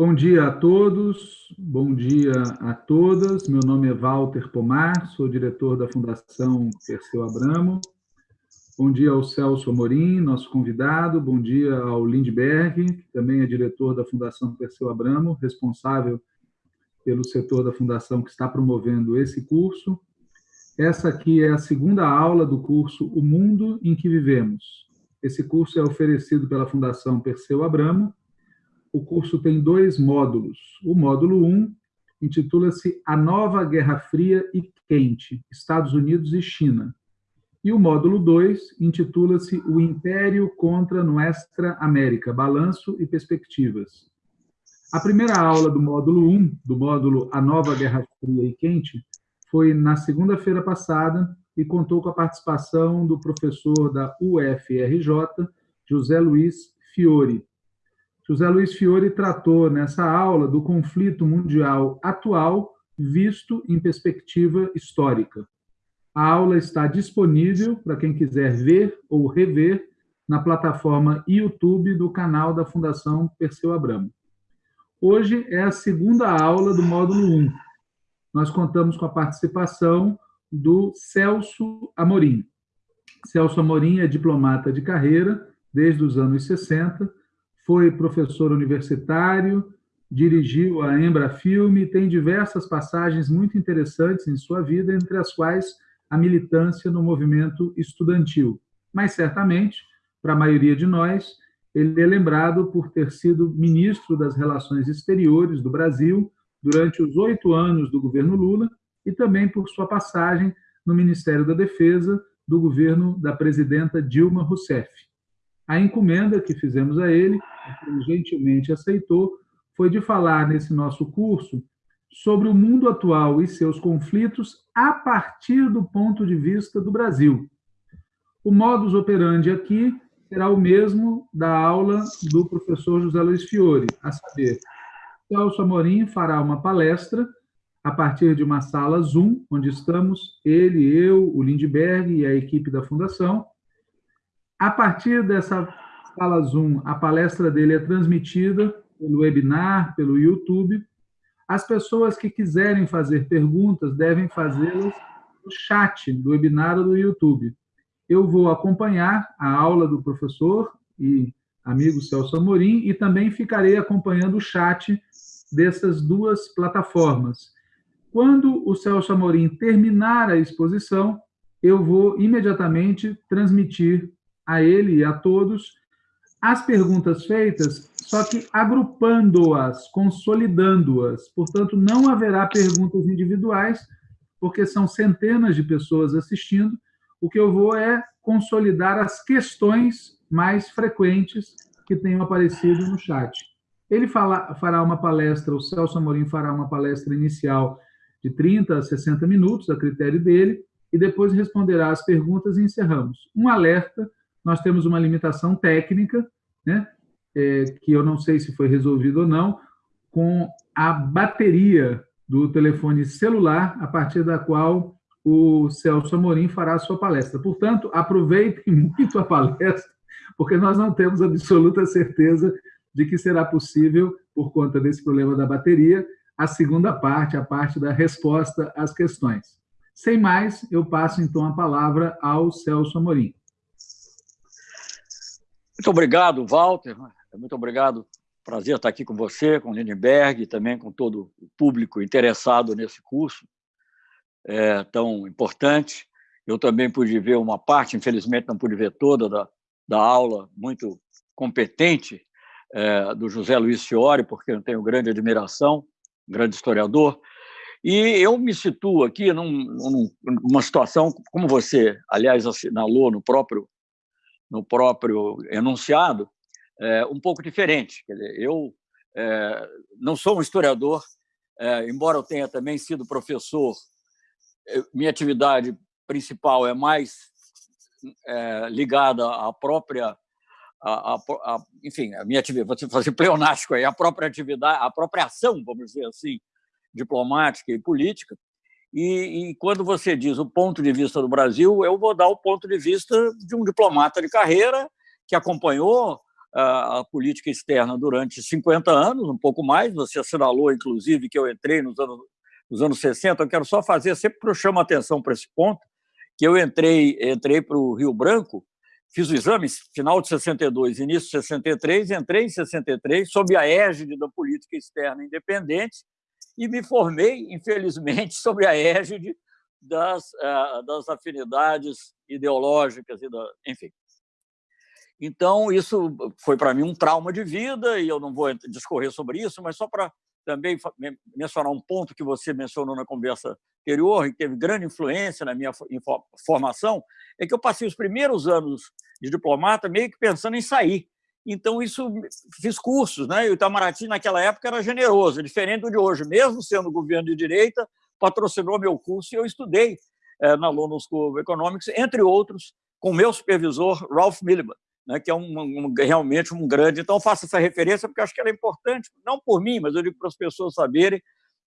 Bom dia a todos, bom dia a todas. Meu nome é Walter Pomar, sou diretor da Fundação Perseu Abramo. Bom dia ao Celso Amorim, nosso convidado. Bom dia ao Lindbergh, que também é diretor da Fundação Perseu Abramo, responsável pelo setor da Fundação que está promovendo esse curso. Essa aqui é a segunda aula do curso O Mundo em que Vivemos. Esse curso é oferecido pela Fundação Perseu Abramo. O curso tem dois módulos. O módulo 1 intitula-se A Nova Guerra Fria e Quente, Estados Unidos e China. E o módulo 2 intitula-se O Império contra Nuestra América, Balanço e Perspectivas. A primeira aula do módulo 1, do módulo A Nova Guerra Fria e Quente, foi na segunda-feira passada e contou com a participação do professor da UFRJ, José Luiz Fiore. José Luiz Fiore tratou nessa aula do conflito mundial atual visto em perspectiva histórica. A aula está disponível para quem quiser ver ou rever na plataforma YouTube do canal da Fundação Perseu Abramo. Hoje é a segunda aula do módulo 1. Nós contamos com a participação do Celso Amorim. Celso Amorim é diplomata de carreira desde os anos 60, foi professor universitário, dirigiu a Embrafilme e tem diversas passagens muito interessantes em sua vida, entre as quais a militância no movimento estudantil. Mas, certamente, para a maioria de nós, ele é lembrado por ter sido ministro das Relações Exteriores do Brasil durante os oito anos do governo Lula e também por sua passagem no Ministério da Defesa do governo da presidenta Dilma Rousseff. A encomenda que fizemos a ele, que ele gentilmente aceitou, foi de falar nesse nosso curso sobre o mundo atual e seus conflitos a partir do ponto de vista do Brasil. O modus operandi aqui será o mesmo da aula do professor José Luiz Fiore, a saber, Celso Amorim fará uma palestra a partir de uma sala Zoom, onde estamos ele, eu, o Lindbergh e a equipe da Fundação. A partir dessa sala Zoom, a palestra dele é transmitida pelo webinar, pelo YouTube. As pessoas que quiserem fazer perguntas devem fazê-las no chat do webinar ou do YouTube eu vou acompanhar a aula do professor e amigo Celso Amorim e também ficarei acompanhando o chat dessas duas plataformas. Quando o Celso Amorim terminar a exposição, eu vou imediatamente transmitir a ele e a todos as perguntas feitas, só que agrupando-as, consolidando-as. Portanto, não haverá perguntas individuais, porque são centenas de pessoas assistindo, o que eu vou é consolidar as questões mais frequentes que tenham aparecido no chat. Ele fala, fará uma palestra, o Celso Amorim fará uma palestra inicial de 30 a 60 minutos, a critério dele, e depois responderá as perguntas e encerramos. Um alerta, nós temos uma limitação técnica, né, é, que eu não sei se foi resolvido ou não, com a bateria do telefone celular, a partir da qual o Celso Amorim fará a sua palestra. Portanto, aproveitem muito a palestra, porque nós não temos absoluta certeza de que será possível, por conta desse problema da bateria, a segunda parte, a parte da resposta às questões. Sem mais, eu passo então a palavra ao Celso Amorim. Muito obrigado, Walter. Muito obrigado. Prazer estar aqui com você, com o Lindenberg e também com todo o público interessado nesse curso é, tão importante. Eu também pude ver uma parte, infelizmente não pude ver toda, da, da aula muito competente é, do José Luiz Fiore, porque eu tenho grande admiração, grande historiador. E eu me situo aqui num, numa situação, como você, aliás, assinalou no próprio, no próprio enunciado, é, um pouco diferente. Dizer, eu é, não sou um historiador, é, embora eu tenha também sido professor minha atividade principal é mais é, ligada à própria a, a, a, enfim, a minha atividade, vou fazer pleonástico aí, a própria atividade, a própria ação, vamos dizer assim, diplomática e política. E, e, quando você diz o ponto de vista do Brasil, eu vou dar o ponto de vista de um diplomata de carreira que acompanhou a, a, política externa durante 50 anos, um pouco mais. Você assinalou, inclusive, que eu entrei nos anos, nos anos 60. Eu quero só fazer, sempre eu chamo a atenção para esse ponto, que eu entrei, entrei para o Rio Branco, fiz o exame final de 62, início de 63, entrei em 63, sob a égide da política externa independente, e me formei, infelizmente, sob a égide das, uh, das afinidades ideológicas, e da, enfim. Então, isso foi para mim um trauma de vida, e eu não vou discorrer sobre isso, mas só para também mencionar um ponto que você mencionou na conversa anterior, e teve grande influência na minha formação, é que eu passei os primeiros anos de diplomata meio que pensando em sair. Então, isso fiz cursos, né? E o Itamaraty, naquela época, era generoso, diferente do de hoje. Mesmo sendo governo de direita, patrocinou meu curso e eu estudei é, na London School of Economics, entre outros, com meu supervisor, Ralph Milliman né, que é um, um, realmente um grande. Então, faço essa referência porque acho que ela é importante, não por mim, mas eu digo para as pessoas saberem.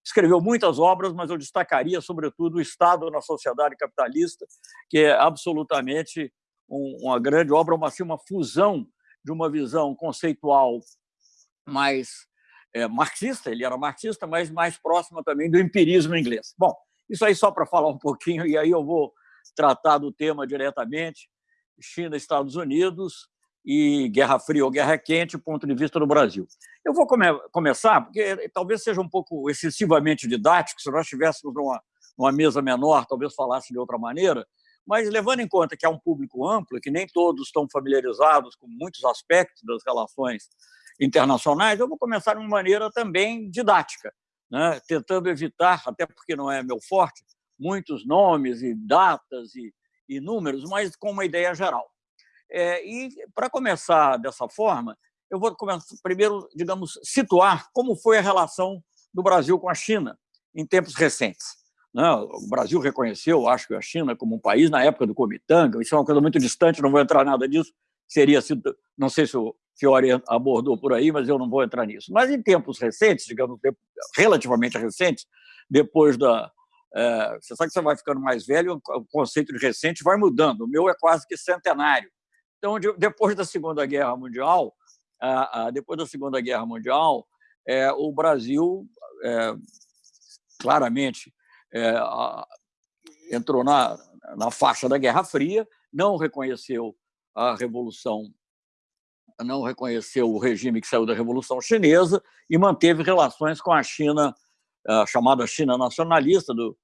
Escreveu muitas obras, mas eu destacaria, sobretudo, o Estado na Sociedade Capitalista, que é absolutamente um, uma grande obra, uma, assim, uma fusão de uma visão conceitual mais é, marxista, ele era marxista, mas mais próxima também do empirismo inglês. Bom, isso aí só para falar um pouquinho, e aí eu vou tratar do tema diretamente. China, Estados Unidos, e Guerra Fria ou Guerra Quente, ponto de vista do Brasil. Eu vou come começar, porque talvez seja um pouco excessivamente didático, se nós estivéssemos numa, numa mesa menor, talvez falasse de outra maneira, mas levando em conta que há um público amplo, que nem todos estão familiarizados com muitos aspectos das relações internacionais, eu vou começar de uma maneira também didática, né? tentando evitar, até porque não é meu forte, muitos nomes e datas e, e números, mas com uma ideia geral. É, e, para começar dessa forma, eu vou começar, primeiro, digamos, situar como foi a relação do Brasil com a China em tempos recentes. Né? O Brasil reconheceu, acho que a China como um país na época do Comitanga, isso é uma coisa muito distante, não vou entrar nada disso, seria sido, não sei se o Fiore abordou por aí, mas eu não vou entrar nisso. Mas em tempos recentes, digamos, relativamente recentes, depois da, é, você sabe que você vai ficando mais velho, o conceito de recente vai mudando. O meu é quase que centenário. Então, depois da Segunda Guerra Mundial, depois da Segunda Guerra Mundial, é, o Brasil é, claramente é, entrou na, na faixa da Guerra Fria, não reconheceu a revolução, não reconheceu o regime que saiu da Revolução Chinesa e manteve relações com a China, a chamada China nacionalista do,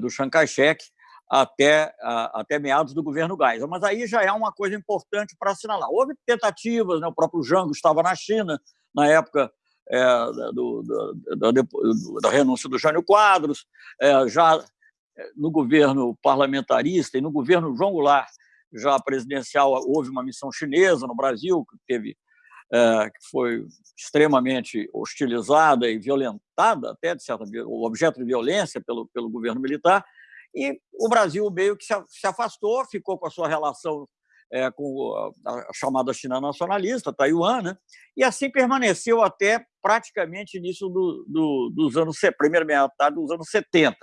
do Chiang Kai-shek, até, até meados do governo Geisel. Mas aí já é uma coisa importante para assinalar. Houve tentativas, né? o próprio Jango estava na China, na época é, do, do, da renúncia do Jânio Quadros, é, já no governo parlamentarista e no governo João Goulart, já presidencial, houve uma missão chinesa no Brasil, que teve é, que foi extremamente hostilizada e violentada, até de certa objeto de violência pelo, pelo governo militar, e o Brasil meio que se afastou, ficou com a sua relação é, com a chamada China nacionalista, Taiwan, né? e assim permaneceu até praticamente início do, do, dos anos, primeira metade dos anos 70.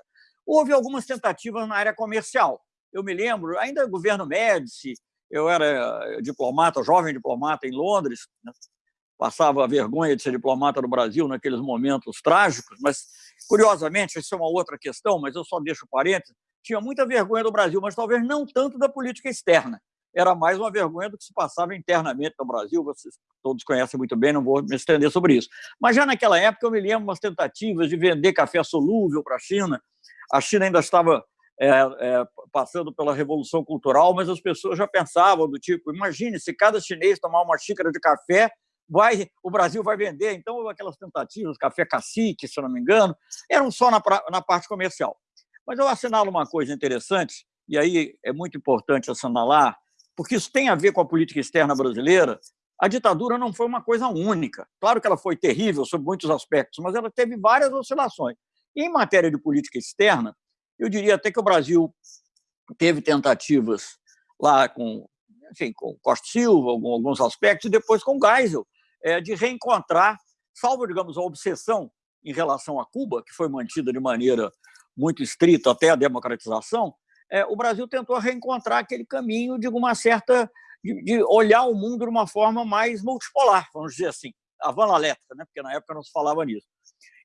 Houve algumas tentativas na área comercial. Eu me lembro, ainda governo Médici, eu era diplomata, jovem diplomata em Londres, né? passava a vergonha de ser diplomata no Brasil naqueles momentos trágicos, mas, curiosamente, isso é uma outra questão, mas eu só deixo parênteses, tinha muita vergonha do Brasil, mas talvez não tanto da política externa. Era mais uma vergonha do que se passava internamente no Brasil, vocês todos conhecem muito bem, não vou me estender sobre isso. Mas já naquela época eu me lembro umas tentativas de vender café solúvel para a China. A China ainda estava é, é, passando pela revolução cultural, mas as pessoas já pensavam do tipo, imagine se cada chinês tomar uma xícara de café, vai, o Brasil vai vender. Então, aquelas tentativas, café cacique, se não me engano, eram só na, na parte comercial. Mas eu assinalo uma coisa interessante, e aí é muito importante assinalar, porque isso tem a ver com a política externa brasileira. A ditadura não foi uma coisa única. Claro que ela foi terrível sob muitos aspectos, mas ela teve várias oscilações. E, em matéria de política externa, eu diria até que o Brasil teve tentativas lá com, enfim, com Costa Silva, alguns aspectos, e depois com Geisel, é, de reencontrar, salvo, digamos, a obsessão em relação a Cuba, que foi mantida de maneira muito estrita até a democratização, é, o Brasil tentou reencontrar aquele caminho de uma certa de, de, olhar o mundo de uma forma mais multipolar, vamos dizer assim, a valalética, né? porque na época não se falava nisso.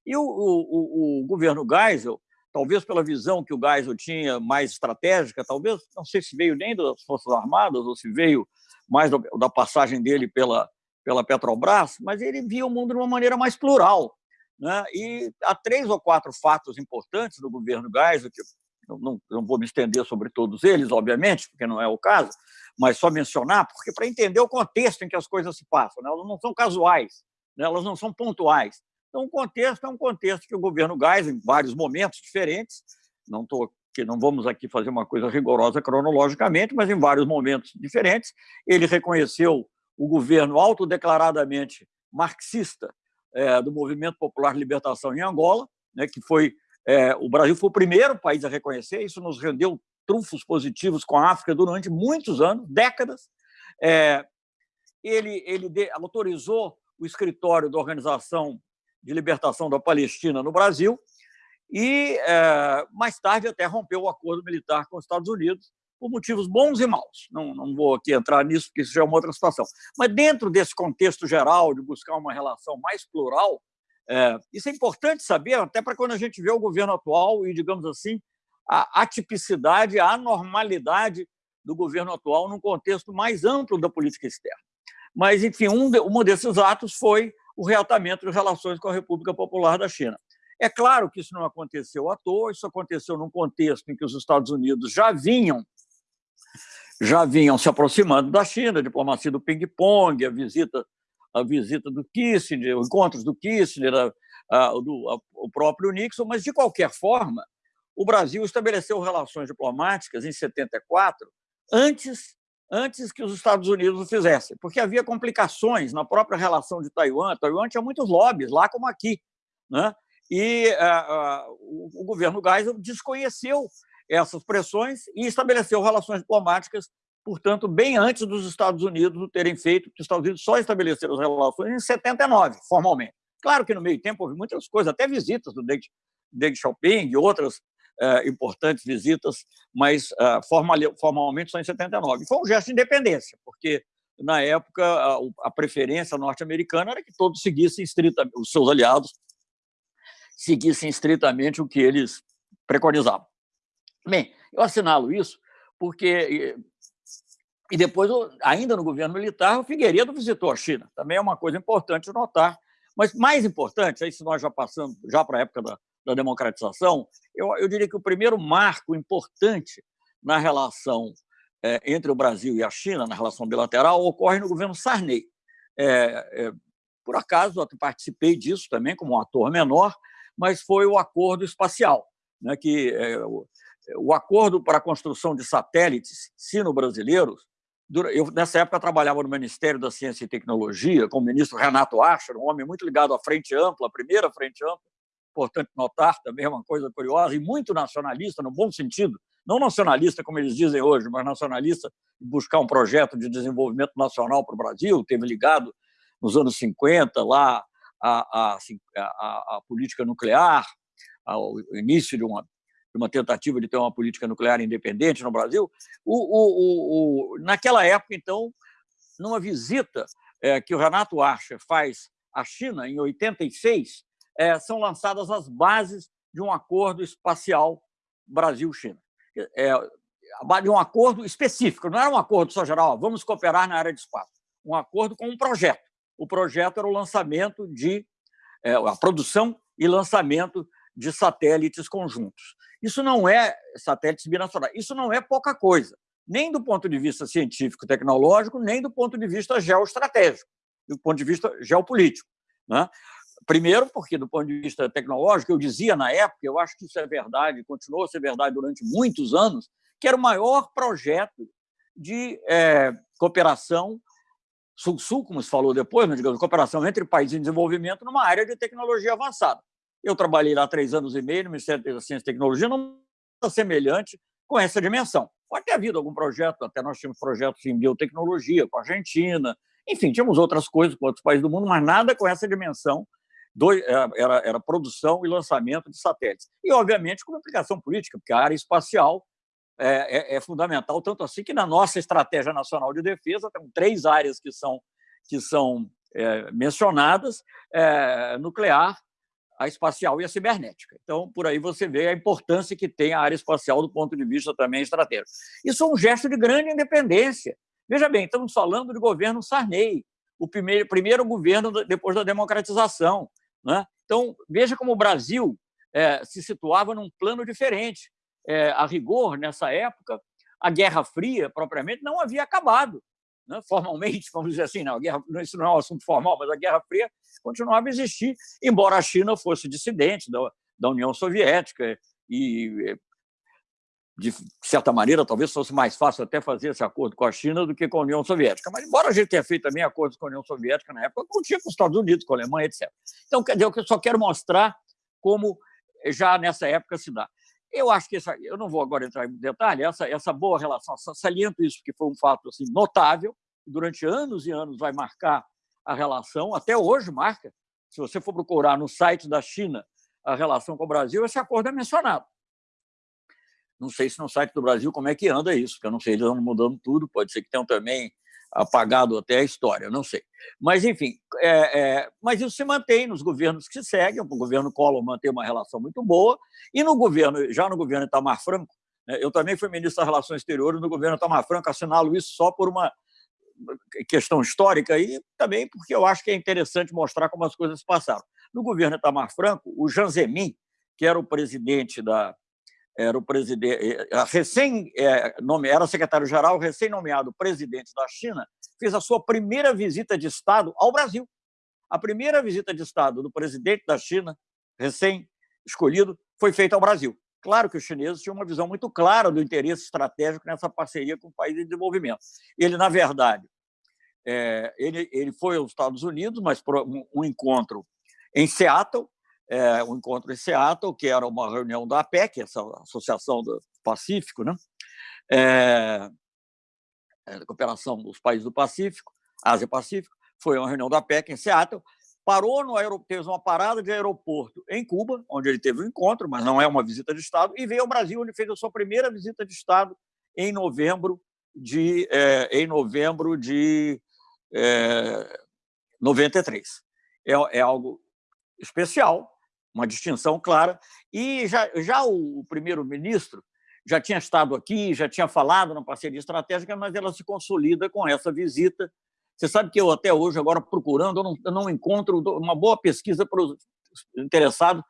E o, o, o, governo Geisel, talvez pela visão que o Geisel tinha mais estratégica, talvez, não sei se veio nem das Forças Armadas ou se veio mais da passagem dele pela, pela Petrobras, mas ele via o mundo de uma maneira mais plural. Né? E há três ou quatro fatos importantes do governo Geisel, que eu não, não vou me estender sobre todos eles, obviamente, porque não é o caso, mas só mencionar, porque para entender o contexto em que as coisas se passam, né? elas não são casuais, né? elas não são pontuais. Então, o contexto é um contexto que o governo Gás, em vários momentos diferentes, não tô, que não vamos aqui fazer uma coisa rigorosa cronologicamente, mas em vários momentos diferentes, ele reconheceu o governo autodeclaradamente marxista é, do Movimento Popular de Libertação em Angola, né, que foi é, o Brasil foi o primeiro país a reconhecer, isso nos rendeu trunfos positivos com a África durante muitos anos, décadas. É, ele ele de, autorizou o escritório da Organização de libertação da Palestina no Brasil e, é, mais tarde, até rompeu o acordo militar com os Estados Unidos por motivos bons e maus. Não, não vou aqui entrar nisso, porque isso já é uma outra situação. Mas, dentro desse contexto geral de buscar uma relação mais plural, é, isso é importante saber, até para quando a gente vê o governo atual e, digamos assim, a atipicidade, a anormalidade do governo atual num contexto mais amplo da política externa. Mas, enfim, um, de, um desses atos foi o reatamento das relações com a República Popular da China. É claro que isso não aconteceu à toa, isso aconteceu num contexto em que os Estados Unidos já vinham já vinham se aproximando da China, a diplomacia do ping-pong, a visita a visita do Kissinger, os encontros do Kissinger, a, a, do, a, o próprio Nixon, mas de qualquer forma, o Brasil estabeleceu relações diplomáticas em 74 antes antes que os Estados Unidos o fizessem, porque havia complicações na própria relação de Taiwan. Taiwan tinha muitos lobbies, lá como aqui. Né? E uh, o, o governo Geisel desconheceu essas pressões e estabeleceu relações diplomáticas, portanto, bem antes dos Estados Unidos o terem feito, porque os Estados Unidos só estabeleceram as relações em 79, formalmente. Claro que no meio tempo houve muitas coisas, até visitas do Deng, Deng Xiaoping e outras uh, importantes visitas, mas uh, formal, formalmente só em 79. Foi um gesto de independência, porque na época a, a preferência norte-americana era que todos seguissem estritamente, os seus aliados seguissem estritamente o que eles preconizavam. Bem, eu assinalo isso porque e depois, ainda no governo militar, o Figueiredo visitou a China. Também é uma coisa importante notar. Mas mais importante, aí se nós já passamos já para a época da, da democratização, eu, eu diria que o primeiro marco importante na relação é, entre o Brasil e a China, na relação bilateral, ocorre no governo Sarney. É, é, por acaso, eu participei disso também como um ator menor, mas foi o acordo espacial, né, que é, o, o, acordo para a construção de satélites sino-brasileiros. Eu, nessa época, trabalhava no Ministério da Ciência e Tecnologia com o ministro Renato Archer, um homem muito ligado à Frente Ampla, a primeira Frente Ampla, importante notar também, é uma coisa curiosa, e muito nacionalista, no bom sentido, não nacionalista, como eles dizem hoje, mas nacionalista, buscar um projeto de desenvolvimento nacional para o Brasil, teve ligado nos anos 50 lá a, a, a, a política nuclear, ao início de uma, de uma tentativa de ter uma política nuclear independente no Brasil. O, o, o, naquela época, então, numa visita é, que o Renato Archer faz à China, em 86, é, são lançadas as bases de um acordo espacial Brasil-China. É, de um acordo específico, não era um acordo só geral, vamos cooperar na área de espaço, um acordo com um projeto. O projeto era o lançamento de, é, a produção e lançamento de satélites conjuntos. Isso não é satélites binacionais, isso não é pouca coisa, nem do ponto de vista científico tecnológico, nem do ponto de vista geoestratégico, do ponto de vista geopolítico. Né? Primeiro, porque, do ponto de vista tecnológico, eu dizia na época, eu acho que isso é verdade, continuou a ser verdade durante muitos anos, que era o maior projeto de é, cooperação sul-sul, como se falou depois, mas, digamos, cooperação entre países em desenvolvimento numa área de tecnologia avançada. Eu trabalhei lá três anos e meio no Ministério da Ciência e Tecnologia, não semelhante com essa dimensão. Pode ter havido algum projeto, até nós tínhamos projetos em biotecnologia com a Argentina, enfim, tínhamos outras coisas com outros países do mundo, mas nada com essa dimensão dois, era, era produção e lançamento de satélites. E, obviamente, com uma implicação política, porque a área espacial é, é, é, fundamental, tanto assim que na nossa Estratégia Nacional de Defesa tem três áreas que são, que são é, mencionadas, é, nuclear, a espacial e a cibernética. Então, por aí você vê a importância que tem a área espacial do ponto de vista também estratégico. Isso é um gesto de grande independência. Veja bem, estamos falando de governo Sarney, o primeiro, primeiro governo depois da democratização. Né? Então, veja como o Brasil é, se situava num plano diferente. É, a rigor, nessa época, a Guerra Fria, propriamente, não havia acabado. Né? Formalmente, vamos dizer assim, não, guerra, isso não é um assunto formal, mas a Guerra Fria continuava a existir, embora a China fosse dissidente da, da União Soviética e de certa maneira, talvez fosse mais fácil até fazer esse acordo com a China do que com a União Soviética. Mas, embora a gente tenha feito também acordos com a União Soviética na época, não tinha com os Estados Unidos, com a Alemanha, etc. Então, quer dizer, eu só quero mostrar como já nessa época se dá. Eu acho que essa, eu não vou agora entrar em detalhe, essa, essa boa relação, saliento isso, que foi um fato assim, notável, durante anos e anos vai marcar a relação, até hoje marca. Se você for procurar no site da China a relação com o Brasil, esse acordo é mencionado. Não sei se no site do Brasil como é que anda isso, porque eu não sei, eles estão mudando tudo, pode ser que tenham também apagado até a história, não sei. Mas, enfim, é, é, mas isso se mantém nos governos que se seguem, o governo Collor mantém uma relação muito boa, e no governo, já no governo Itamar Franco, né, eu também fui ministro das Relações Exteriores no governo Itamar Franco, assinalo isso só por uma questão histórica e também porque eu acho que é interessante mostrar como as coisas passaram. No governo Itamar Franco, o Jean Zemin, que era o presidente da, era o presidente, eh, recém é, nome, era secretário-geral, recém-nomeado presidente da China, fez a sua primeira visita de Estado ao Brasil. A primeira visita de Estado do presidente da China, recém-escolhido, foi feita ao Brasil. Claro que os chineses tinham uma visão muito clara do interesse estratégico nessa parceria com o país em desenvolvimento. Ele, na verdade, é, ele, ele foi aos Estados Unidos, mas por um encontro em Seattle, é, um encontro em Seattle, que era uma reunião da APEC, essa Associação do Pacífico, né? É, é, cooperação dos países do Pacífico, Ásia-Pacífico, foi uma reunião da APEC em Seattle, parou no aeroporto, teve uma parada de aeroporto em Cuba, onde ele teve um encontro, mas não é uma visita de Estado, e veio ao Brasil, onde fez a sua primeira visita de Estado em novembro de, é, em novembro de é, 93. É, é algo especial, uma distinção clara. E já, já o primeiro-ministro já tinha estado aqui, já tinha falado na parceria estratégica, mas ela se consolida com essa visita. Você sabe que eu, até hoje, agora procurando, eu não, eu não encontro uma boa pesquisa para os interessados.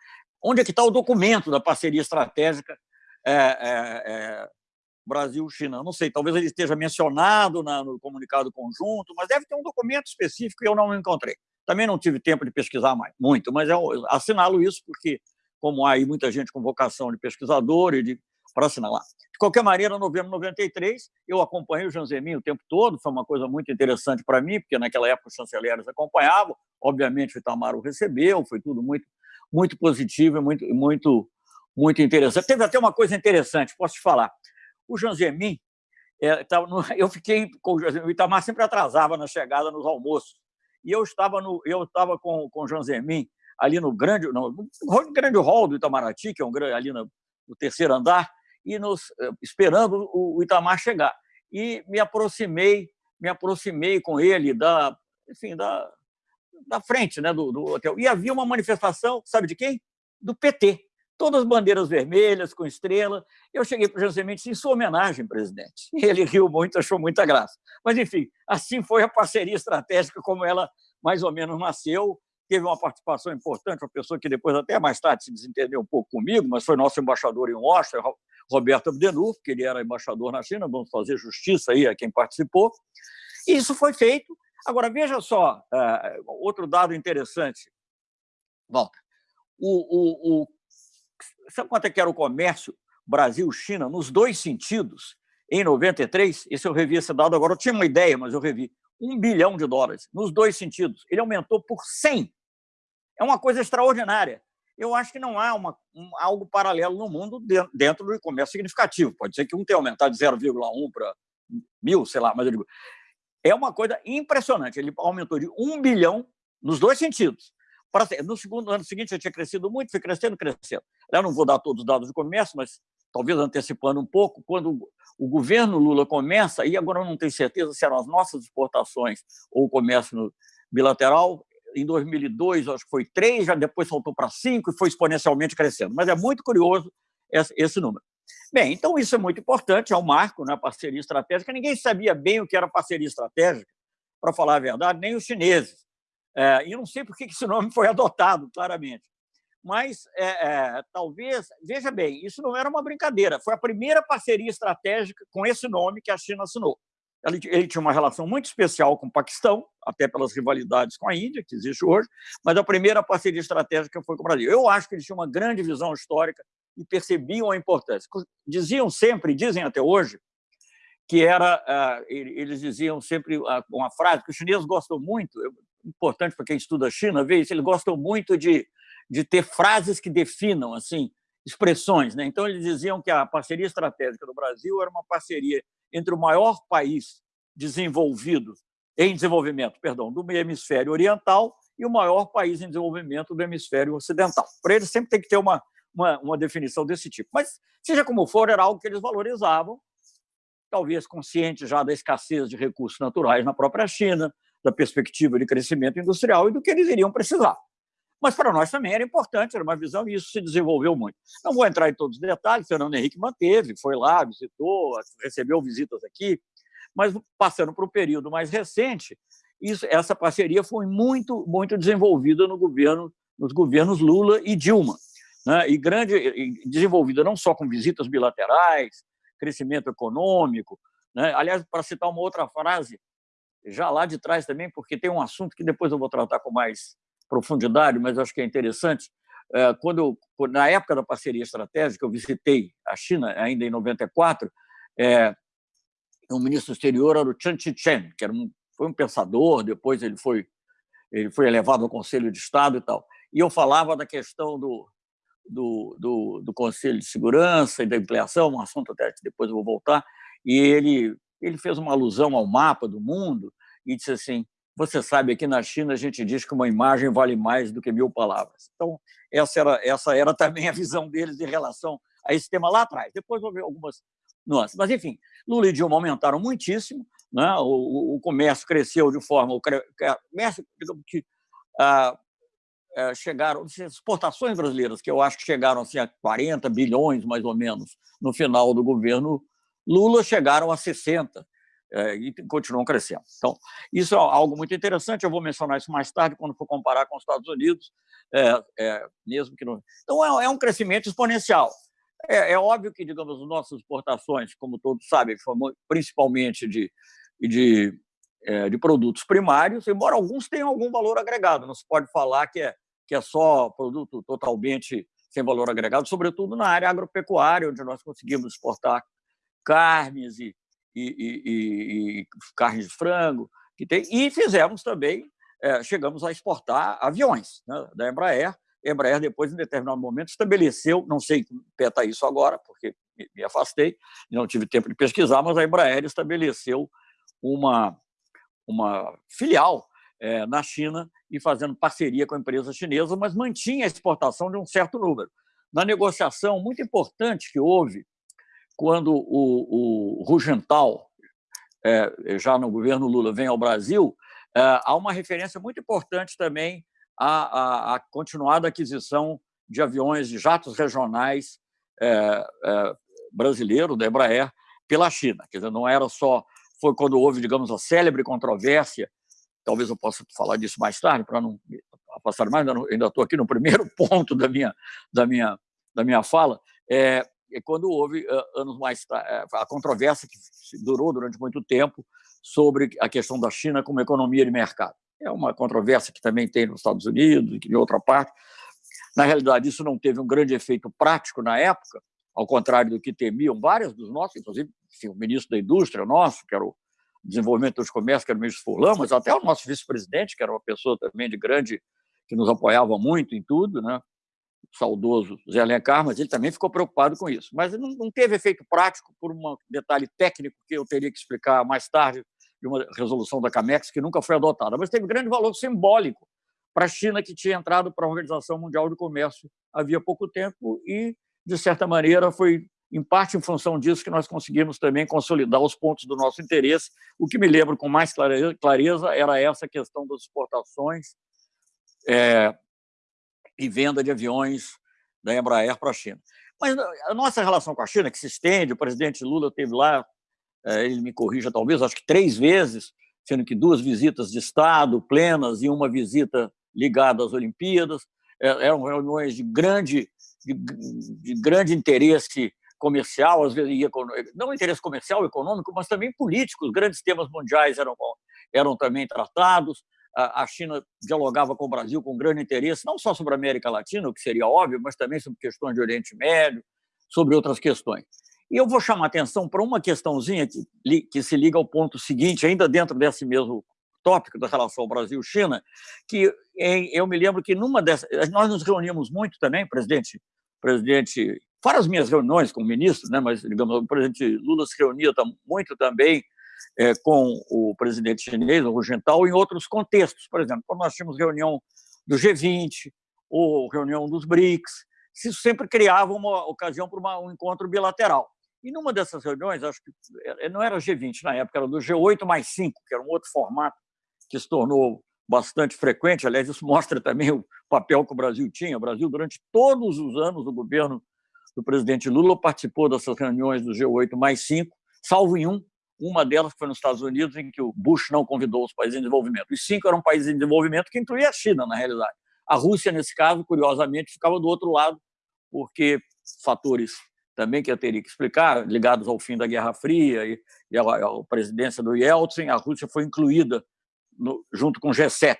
Onde é que está o documento da parceria estratégica é, é, é, Brasil-China? Não sei, talvez ele esteja mencionado na, no comunicado conjunto, mas deve ter um documento específico e eu não encontrei. Também não tive tempo de pesquisar mais, muito, mas eu assinalo isso porque, como há aí muita gente com vocação de pesquisador e de para assinalar. De qualquer maneira, em novembro de 93, eu acompanhei o Jean Zemin o tempo todo, foi uma coisa muito interessante para mim, porque naquela época os chanceleres acompanhavam, obviamente o Itamar o recebeu, foi tudo muito, muito positivo e muito, muito, muito interessante. Teve até uma coisa interessante, posso te falar. O Jean Zemin, é, no, eu fiquei com o Itamar sempre atrasava na chegada nos almoços, e eu estava, no, eu estava com, com o Zemin ali no grande, no, grande hall do Itamaraty, que é um grande, ali no, no terceiro andar, e nos, eh, esperando o Itamar chegar. E me aproximei, me aproximei com ele da, enfim, da, da frente né, do, do hotel. E havia uma manifestação, sabe de quem? Do PT. Todas as bandeiras vermelhas, com estrela. Eu cheguei para o José Mendes em sua homenagem, presidente. Ele riu muito, achou muita graça. Mas, enfim, assim foi a parceria estratégica, como ela mais ou menos nasceu. Teve uma participação importante, uma pessoa que depois, até mais tarde, se desentendeu um pouco comigo, mas foi nosso embaixador em Washington, Roberto Abdenur, que ele era embaixador na China, vamos fazer justiça aí a quem participou. E isso foi feito. Agora, veja só, uh, outro dado interessante. Volta. O, o, o, sabe quanto é que era o comércio Brasil-China nos dois sentidos em 93? Esse eu revi esse dado agora, eu tinha uma ideia, mas eu revi. Um bilhão de dólares, nos dois sentidos. Ele aumentou por 100. É uma coisa extraordinária eu acho que não há uma, um, algo paralelo no mundo dentro do comércio significativo. Pode ser que um tenha aumentado de 0,1 para mil, sei lá, mas eu digo, é uma coisa impressionante. Ele aumentou de um bilhão nos dois sentidos. No segundo ano seguinte já tinha crescido muito, foi crescendo, crescendo. Eu não vou dar todos os dados do comércio, mas talvez antecipando um pouco, quando o governo Lula começa, e agora eu não tenho certeza se eram as nossas exportações ou o comércio bilateral, em 2002 acho que foi 3, já depois saltou para 5 e foi exponencialmente crescendo. Mas é muito curioso esse número. Bem, então isso é muito importante, é um marco né, parceria estratégica. Ninguém sabia bem o que era parceria estratégica, para falar a verdade, nem os chineses. É, e não sei por que esse nome foi adotado, claramente. Mas, é, é, talvez, veja bem, isso não era uma brincadeira, foi a primeira parceria estratégica com esse nome que a China assinou. Ele, ele tinha uma relação muito especial com o Paquistão, até pelas rivalidades com a Índia, que existe hoje, mas a primeira parceria estratégica foi com o Brasil. Eu acho que eles tinham uma grande visão histórica e percebiam a importância. Diziam sempre, dizem até hoje, que era, ah, eles diziam sempre ah, uma frase que os chineses gostam muito, importante para quem estuda a China ver isso, eles gostam muito de, de ter frases que definam assim expressões. Né? Então, eles diziam que a parceria estratégica do Brasil era uma parceria entre o maior país desenvolvido, em desenvolvimento, perdão, do hemisfério oriental e o maior país em desenvolvimento do hemisfério ocidental. Para eles sempre tem que ter uma, uma, uma definição desse tipo. Mas, seja como for, era algo que eles valorizavam, talvez conscientes já da escassez de recursos naturais na própria China, da perspectiva de crescimento industrial e do que eles iriam precisar. Mas para nós também era importante, era uma visão, e isso se desenvolveu muito. Não vou entrar em todos os detalhes, Fernando Henrique manteve, foi lá, visitou, recebeu visitas aqui, mas passando para o período mais recente, isso, essa parceria foi muito, muito desenvolvida no governo, nos governos Lula e Dilma né, e grande, desenvolvida não só com visitas bilaterais, crescimento econômico. Né? Aliás, para citar uma outra frase, já lá de trás também, porque tem um assunto que depois eu vou tratar com mais profundidade, mas acho que é interessante. É, quando eu, na época da parceria estratégica, eu visitei a China, ainda em 94, é, o ministro exterior era o Chen Chichen, que era um, foi um pensador, depois ele foi, ele foi elevado ao Conselho de Estado e tal. E eu falava da questão do, do, do, do, Conselho de Segurança e da ampliação, um assunto até que depois eu vou voltar, e ele, ele fez uma alusão ao mapa do mundo e disse assim, você sabe, aqui na China a gente diz que uma imagem vale mais do que mil palavras. Então, essa era, essa era também a visão deles em relação a esse tema lá atrás. Depois vou ver algumas nuances. Mas, enfim, Lula e Dilma aumentaram muitíssimo, né? o, o comércio cresceu de forma... O comércio, digamos que, ah, é, chegaram, exportações brasileiras, que eu acho que chegaram assim, a 40 bilhões, mais ou menos, no final do governo Lula, chegaram a 60 é, e continuam crescendo. Então, isso é algo muito interessante, eu vou mencionar isso mais tarde, quando for comparar com os Estados Unidos, é, é, mesmo que não... Então, é, é um crescimento exponencial. É, é, óbvio que, digamos, as nossas exportações, como todos sabem, principalmente de, de, de produtos primários, embora alguns tenham algum valor agregado, não se pode falar que é que é só produto totalmente sem valor agregado, sobretudo na área agropecuária, onde nós conseguimos exportar carnes e, e, e, e carnes de frango, que tem, e fizemos também, é, chegamos a exportar aviões né, da Embraer. A Embraer, depois, em determinado momento, estabeleceu, não sei pé está isso agora, porque me afastei, não tive tempo de pesquisar, mas a Embraer estabeleceu uma, uma filial é, na China e fazendo parceria com a empresa chinesa, mas mantinha a exportação de um certo número. Na negociação muito importante que houve, quando o, o Rugental, é, já no governo Lula, vem ao Brasil, é, há uma referência muito importante também à, à, à continuada aquisição de aviões, de jatos regionais é, é, da Embraer, pela China. Quer dizer, não era só... Foi quando houve, digamos, a célebre controvérsia talvez eu possa falar disso mais tarde, para não passar mais, ainda estou aqui no primeiro ponto da minha, da minha, da minha fala, é quando houve, anos mais tarde, a controvérsia que durou durante muito tempo sobre a questão da China como economia de mercado. É uma controvérsia que também tem nos Estados Unidos e em outra parte. Na realidade, isso não teve um grande efeito prático na época, ao contrário do que temiam várias dos nossos, inclusive enfim, o ministro da Indústria nosso, que era o desenvolvimento dos comércios, que era o ministro Furlan, mas até o nosso vice-presidente, que era uma pessoa também de grande, que nos apoiava muito em tudo, né? Saudoso Zé Alencar, mas ele também ficou preocupado com isso. Mas não teve efeito prático por um detalhe técnico que eu teria que explicar mais tarde, de uma resolução da CAMEX que nunca foi adotada, mas teve grande valor simbólico para a China, que tinha entrado para a Organização Mundial do Comércio havia pouco tempo e, de certa maneira, foi em parte em função disso que nós conseguimos também consolidar os pontos do nosso interesse. O que me lembro com mais clareza era essa questão das exportações é, e venda de aviões da Embraer para a China. Mas a nossa relação com a China, que se estende, o presidente Lula teve lá, é, ele me corrija talvez, acho que três vezes, sendo que duas visitas de Estado plenas e uma visita ligada às Olimpíadas, é, eram reuniões de grande, de, de grande interesse comercial, às vezes não interesse comercial, econômico, mas também político. Os grandes temas mundiais eram, eram também tratados. A China dialogava com o Brasil com grande interesse, não só sobre a América Latina, o que seria óbvio, mas também sobre questões de Oriente Médio, sobre outras questões. E eu vou chamar atenção para uma questãozinha que, que se liga ao ponto seguinte, ainda dentro desse mesmo tópico da relação Brasil-China, que eu me lembro que numa dessas... Nós nos reunimos muito também, presidente, presidente fora as minhas reuniões com ministros, né, mas, digamos, o presidente Lula se reunia muito também é, com o presidente chinês, o Hu em outros contextos. Por exemplo, quando nós tínhamos reunião do G20 ou reunião dos BRICS, isso sempre criava uma ocasião para uma, um encontro bilateral. E numa dessas reuniões, acho que é, não era G20 na época, era do G8 mais 5, que era um outro formato que se tornou bastante frequente. Aliás, isso mostra também o papel que o Brasil tinha. O Brasil, durante todos os anos do governo do presidente Lula, participou dessas reuniões do G8 mais 5, salvo em um, uma delas foi nos Estados Unidos, em que o Bush não convidou os países em desenvolvimento. Os cinco eram países em desenvolvimento, que incluía a China, na realidade. A Rússia, nesse caso, curiosamente, ficava do outro lado, porque fatores também que eu teria que explicar, ligados ao fim da Guerra Fria e, e à, presidência do Yeltsin, a Rússia foi incluída no, junto com o G7.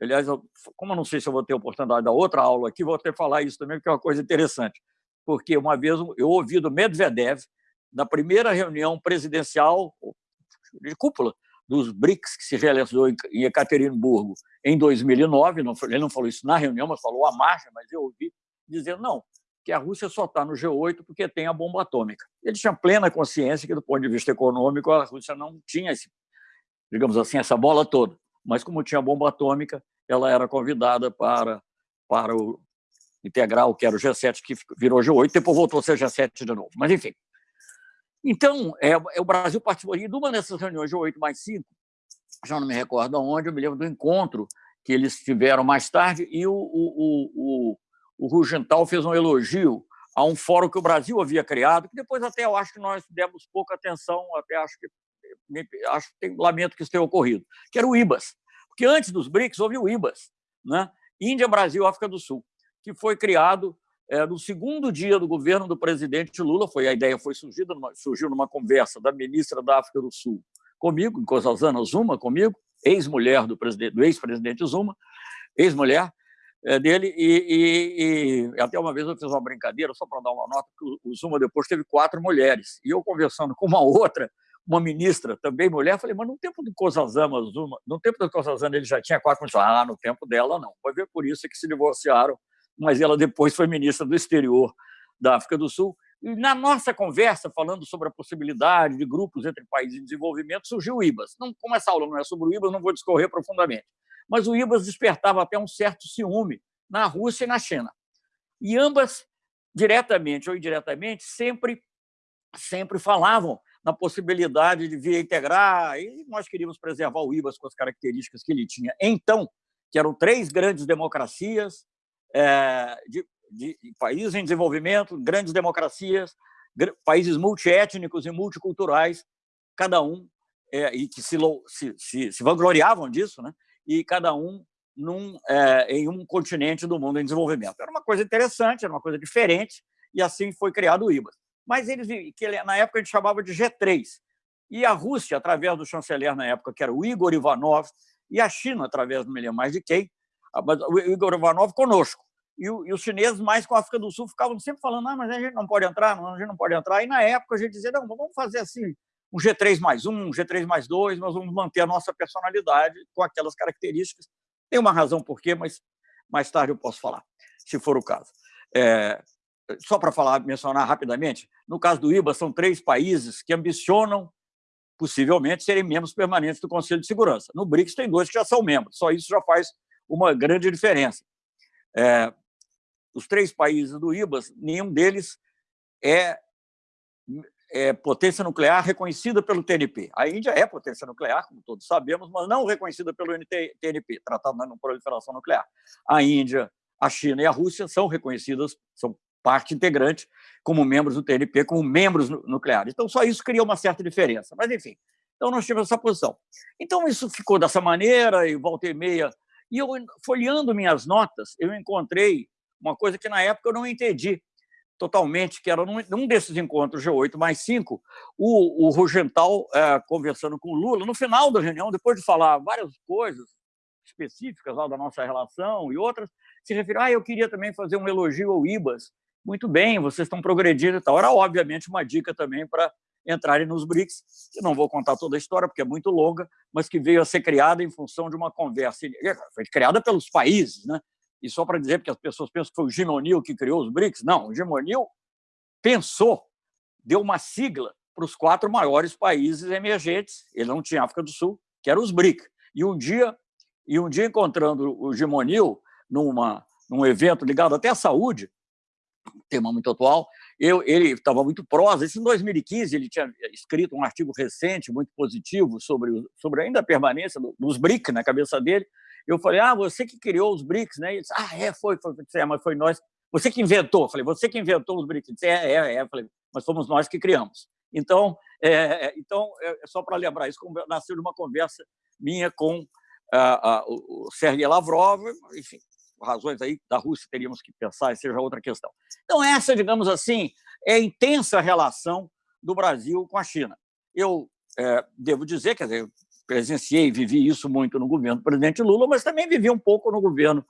Aliás, eu, como eu não sei se eu vou ter oportunidade da outra aula aqui, vou até falar isso também, porque é uma coisa interessante porque uma vez eu ouvi do Medvedev, na primeira reunião presidencial de cúpula dos BRICS, que se realizou em Ekaterimburgo em 2009, não, ele não falou isso na reunião, mas falou à margem, mas eu ouvi dizendo não, que a Rússia só está no G8 porque tem a bomba atômica. Ele tinha plena consciência que, do ponto de vista econômico, a Rússia não tinha, esse, digamos assim, essa bola toda. Mas, como tinha bomba atômica, ela era convidada para, para o, integral, que era o G7, que virou G8, depois voltou a ser G7 de novo. Mas, enfim. Então, é, é o Brasil participou de uma dessas reuniões G8 mais 5, já não me recordo onde, eu me lembro do encontro que eles tiveram mais tarde, e o, o, o, o Rugental fez um elogio a um fórum que o Brasil havia criado, que depois até eu acho que nós demos pouca atenção, até acho que acho que tem, lamento que isso tenha ocorrido, que era o IBAS. Porque antes dos BRICS houve o IBAS, né? Índia, Brasil, África do Sul que foi criado é, no segundo dia do governo do presidente Lula. Foi a ideia foi surgida numa, surgiu numa conversa da ministra da África do Sul comigo, Nkosazana Zuma, comigo, ex-mulher do, do ex-presidente Zuma, ex-mulher é, dele, e, e, e, até uma vez eu fiz uma brincadeira, só para dar uma nota, que o Zuma depois teve quatro mulheres, e eu conversando com uma outra, uma ministra, também mulher, falei, mas no tempo do Nkosazana Zuma, no tempo do Nkosazana ele já tinha quatro mulheres, ah, no tempo dela não, vai ver por isso que se divorciaram mas ela depois foi ministra do exterior da África do Sul. E na nossa conversa, falando sobre a possibilidade de grupos entre países em desenvolvimento, surgiu o IBAS. Não, como essa aula não é sobre o IBAS, não vou discorrer profundamente. Mas o IBAS despertava até um certo ciúme na Rússia e na China. E ambas, diretamente ou indiretamente, sempre, sempre falavam na possibilidade de vir integrar, e nós queríamos preservar o IBAS com as características que ele tinha. Então, que eram três grandes democracias, é, de, de, países em desenvolvimento, grandes democracias, países multiétnicos e multiculturais, cada um, é, e que se, se, se, se, vangloriavam disso, né? e cada um num, é, em um continente do mundo em desenvolvimento. Era uma coisa interessante, era uma coisa diferente, e assim foi criado o IBAS. Mas eles, que na época a gente chamava de G3, e a Rússia, através do chanceler na época, que era o Igor Ivanov, e a China, através, não me lembro mais de quem, o Igor Ivanov conosco. E, e, os chineses, mais com a África do Sul, ficavam sempre falando: ah, mas a gente não pode entrar, a gente não pode entrar. E na época a gente dizia: não, vamos fazer assim, um G3 mais um, um G3 mais dois, nós vamos manter a nossa personalidade com aquelas características. Tem uma razão por quê, mas mais tarde eu posso falar, se for o caso. É, só para falar, mencionar rapidamente, no caso do IBA, são três países que ambicionam, possivelmente, serem membros permanentes do Conselho de Segurança. No BRICS tem dois que já são membros, só isso já faz uma grande diferença. É, os três países do IBAS, nenhum deles é é, potência nuclear reconhecida pelo TNP. A Índia é potência nuclear, como todos sabemos, mas não reconhecida pelo TNP, Tratado de Não Proliferação Nuclear. A Índia, a China e a Rússia são reconhecidas, são parte integrante como membros do TNP, como membros nucleares. Então, só isso cria uma certa diferença. Mas, enfim, então nós tivemos essa posição. Então, isso ficou dessa maneira, e volta e meia. E eu, folheando minhas notas, eu encontrei uma coisa que, na época, eu não entendi totalmente, que era num, num desses encontros G8 mais 5, o, o Rugental é, conversando com o Lula, no final da reunião, depois de falar várias coisas específicas lá da nossa relação e outras, se referiu, ah, eu queria também fazer um elogio ao IBAS. Muito bem, vocês estão progredindo e tal. Era, obviamente, uma dica também para entrarem nos BRICS, que não vou contar toda a história, porque é muito longa, mas que veio a ser criada em função de uma conversa. Foi criada pelos países, né? E só para dizer, porque as pessoas pensam que foi o Jim O'Neill que criou os BRICS. Não, o Jim O'Neill pensou, deu uma sigla para os quatro maiores países emergentes. Ele não tinha África do Sul, que eram os BRICS. E um dia, e um dia encontrando o Jim O'Neill numa, num evento ligado até à saúde, tema muito atual, eu, ele estava muito prosa. Isso em 2015, ele tinha escrito um artigo recente, muito positivo, sobre, sobre ainda a permanência dos BRICS na cabeça dele, eu falei, ah, você que criou os BRICS, né? Ele disse, ah, é, foi, foi. é, mas foi nós. Você que inventou. Eu falei, você que inventou os BRICS. Ele disse, é, é, é. Falei, mas fomos nós que criamos. Então, é, é então é, só para lembrar, isso nasceu de uma conversa minha com a, a, o Sergei Lavrov, enfim, razões aí da Rússia teríamos que pensar, e seja outra questão. Então, essa, digamos assim, é a intensa relação do Brasil com a China. Eu é, devo dizer, quer dizer, presenciei, vivi isso muito no governo do presidente Lula, mas também vivi um pouco no governo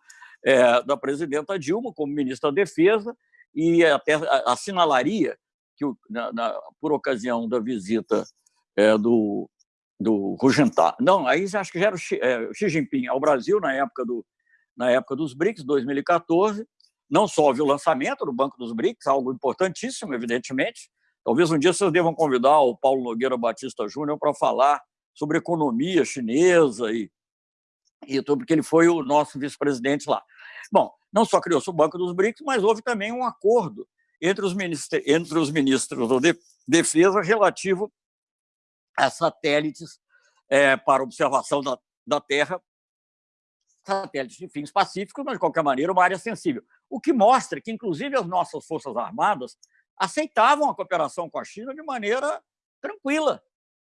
é, da presidenta Dilma, como ministra da Defesa, e até assinalaria que, na, na, por ocasião da visita é, do, do Rugentar, não, aí acho que já era o é, Xi Jinping ao Brasil, na época, do, na época dos BRICS, 2014, não só houve o lançamento do Banco dos BRICS, algo importantíssimo, evidentemente, Talvez um dia vocês devam convidar o Paulo Nogueira Batista Júnior para falar sobre economia chinesa e, e tudo, porque ele foi o nosso vice-presidente lá. Bom, não só criou-se o Banco dos BRICS, mas houve também um acordo entre os, ministros, entre os ministros da Defesa relativo a satélites é, para observação da, da Terra, satélites de fins pacíficos, mas, de qualquer maneira, uma área sensível. O que mostra que, inclusive, as nossas Forças Armadas aceitavam a cooperação com a China de maneira tranquila,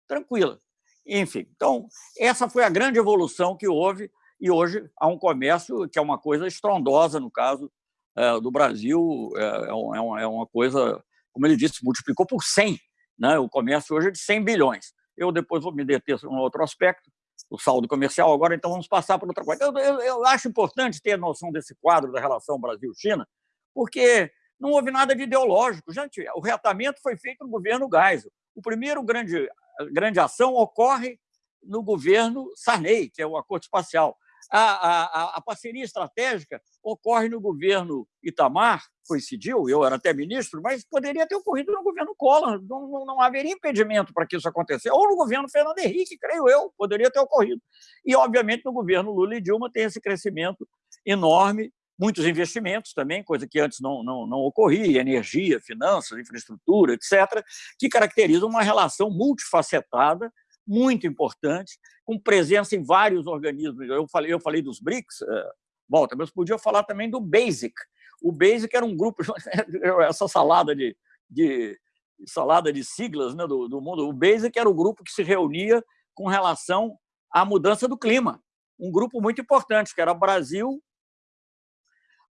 tranquila. Enfim, então, essa foi a grande evolução que houve, e hoje há um comércio que é uma coisa estrondosa, no caso é, do Brasil, é, é, é, é, uma coisa, como ele disse, multiplicou por 100. Né? O comércio hoje é de 100 bilhões. Eu depois vou me deter um outro aspecto, o saldo comercial, agora então vamos passar para outra coisa. Eu, eu, eu acho importante ter a noção desse quadro da relação Brasil-China, porque não houve nada de ideológico. Gente, o reatamento foi feito no governo Geisel. O primeiro grande grande ação ocorre no governo Sarney, que é o Acordo Espacial. A, a, a, parceria estratégica ocorre no governo Itamar, coincidiu, eu era até ministro, mas poderia ter ocorrido no governo Collor, não, não, não haveria impedimento para que isso acontecesse, ou no governo Fernando Henrique, creio eu, poderia ter ocorrido. E, obviamente, no governo Lula e Dilma tem esse crescimento enorme, muitos investimentos também, coisa que antes não, não, não ocorria, energia, finanças, infraestrutura, etc., que caracterizam uma relação multifacetada, muito importante, com presença em vários organismos. Eu falei, eu falei dos BRICS, é, volta, mas podia falar também do BASIC. O BASIC era um grupo, essa salada de, de salada de siglas né, do, do mundo, o BASIC era o grupo que se reunia com relação à mudança do clima. Um grupo muito importante, que era Brasil,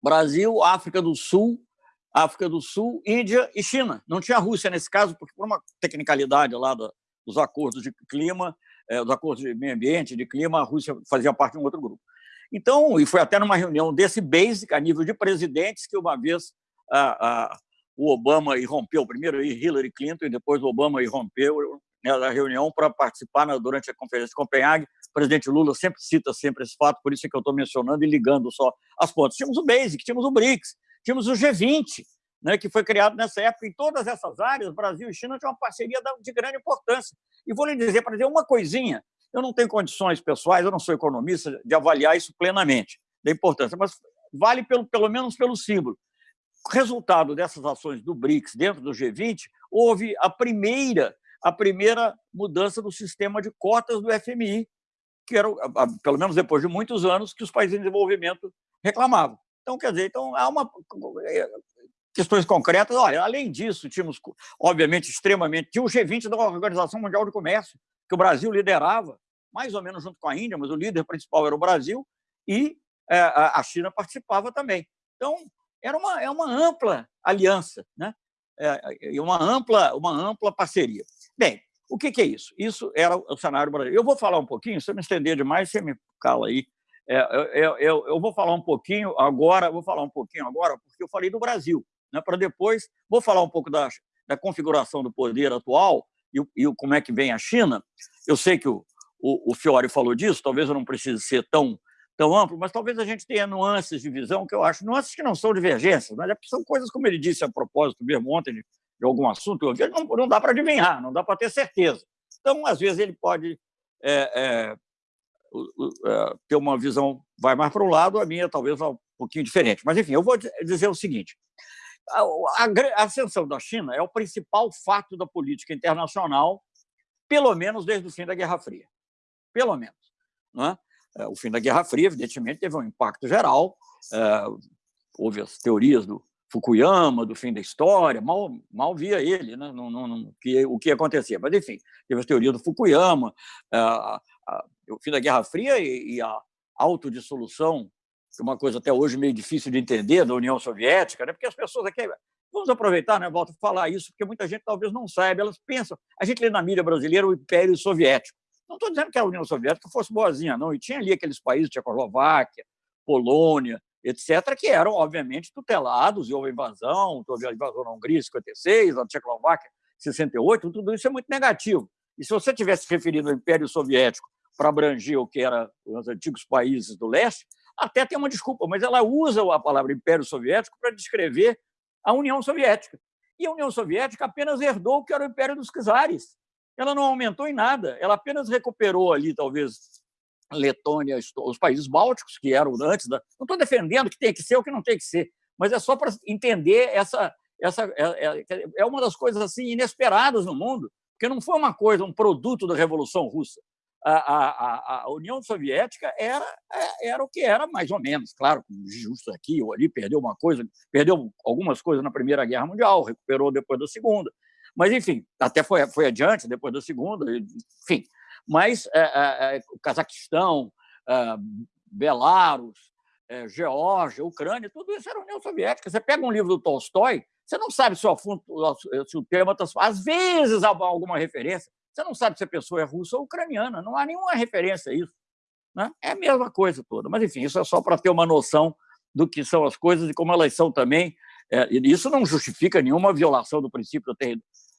Brasil, África do Sul, África do Sul, Índia e China. Não tinha Rússia nesse caso, porque por uma tecnicalidade lá dos acordos de clima, é, dos acordos de meio ambiente, de clima, a Rússia fazia parte de um outro grupo. Então, e foi até numa reunião desse BASIC, a nível de presidentes, que uma vez a, a, o Obama irrompeu, primeiro Hillary Clinton e depois o Obama irrompeu né, reunião para participar na, durante a conferência de Copenhague presidente Lula sempre cita sempre esse fato, por isso é que eu estou mencionando e ligando só as pontas. Tínhamos o BASIC, tínhamos o BRICS, tínhamos o G20, né, que foi criado nessa época. Em todas essas áreas, Brasil e China tinham uma parceria de grande importância. E vou lhe dizer, para dizer uma coisinha, eu não tenho condições pessoais, eu não sou economista, de avaliar isso plenamente, da importância, mas vale pelo, pelo menos pelo símbolo. resultado dessas ações do BRICS dentro do G20, houve a primeira, a primeira mudança do sistema de cotas do FMI, que era, pelo menos depois de muitos anos, que os países em desenvolvimento reclamavam. Então, quer dizer, então, há uma questões concretas. Olha, além disso, tínhamos, obviamente, extremamente... Tinha o G20 da Organização Mundial de Comércio, que o Brasil liderava, mais ou menos junto com a Índia, mas o líder principal era o Brasil, e é, a China participava também. Então, era uma, é uma ampla aliança, né? É, uma, ampla, uma ampla parceria. Bem, o que, que, é isso? Isso era o cenário brasileiro. Eu vou falar um pouquinho, se eu me estender demais, você me cala aí. É, eu, eu, eu, vou falar um pouquinho agora, vou falar um pouquinho agora, porque eu falei do Brasil, né, para depois, vou falar um pouco da, da configuração do poder atual e, e como é que vem a China. Eu sei que o, o, o Fiore falou disso, talvez eu não precise ser tão tão amplo, mas talvez a gente tenha nuances de visão que eu acho, nuances que não são divergências, mas é são coisas, como ele disse a propósito mesmo ontem, de, de algum assunto, não, não dá para adivinhar, não dá para ter certeza. Então, às vezes, ele pode é, é, é, ter uma visão, vai mais para um lado, a minha talvez um pouquinho diferente. Mas, enfim, eu vou dizer o seguinte, a, ascensão da China é o principal fato da política internacional, pelo menos desde o fim da Guerra Fria. Pelo menos. É? É, o fim da Guerra Fria, evidentemente, teve um impacto geral. É, houve as teorias do Fukuyama, do fim da história, mal, mal via ele né? que, o que acontecia. Mas, enfim, teve a teoria do Fukuyama, a, a, o fim da Guerra Fria e, e a autodissolução, uma coisa até hoje meio difícil de entender, da União Soviética, né? porque as pessoas aqui... Vamos aproveitar, né, a falar isso, porque muita gente talvez não saiba, elas pensam... A gente lê na mídia brasileira o Império Soviético. Não estou dizendo que a União Soviética fosse boazinha, não. E tinha ali aqueles países, Tchecoslováquia, Polônia, etc., que eram, obviamente, tutelados, e houve invasão, houve a invasão na Hungria em 56, na Tchecoslováquia em 68, tudo isso é muito negativo. E se você tivesse referido ao Império Soviético para abranger o que eram os antigos países do leste, até tem uma desculpa, mas ela usa a palavra Império Soviético para descrever a União Soviética. E a União Soviética apenas herdou o que era o Império dos Czares ela não aumentou em nada, ela apenas recuperou ali, talvez, Letônia, os países bálticos, que eram antes da... Não estou defendendo que tem que ser ou que não tem que ser, mas é só para entender essa... essa é, é, é, uma das coisas assim inesperadas no mundo, porque não foi uma coisa, um produto da Revolução Russa. A, a, a, União Soviética era, é, era o que era, mais ou menos, claro, justo aqui ou ali, perdeu uma coisa, perdeu algumas coisas na Primeira Guerra Mundial, recuperou depois da Segunda, mas, enfim, até foi, foi adiante, depois da segunda, enfim. Mas é, é, é o Cazaquistão, é, Belarus, é, Geórgia, Ucrânia, tudo isso era União Soviética. Você pega um livro do Tolstói, você não sabe se o, assunto, se o tema está... Às vezes há alguma referência, você não sabe se a pessoa é russa ou ucraniana, não há nenhuma referência a isso. Né? É a mesma coisa toda. Mas, enfim, isso é só para ter uma noção do que são as coisas e como elas são também. É, isso não justifica nenhuma violação do princípio da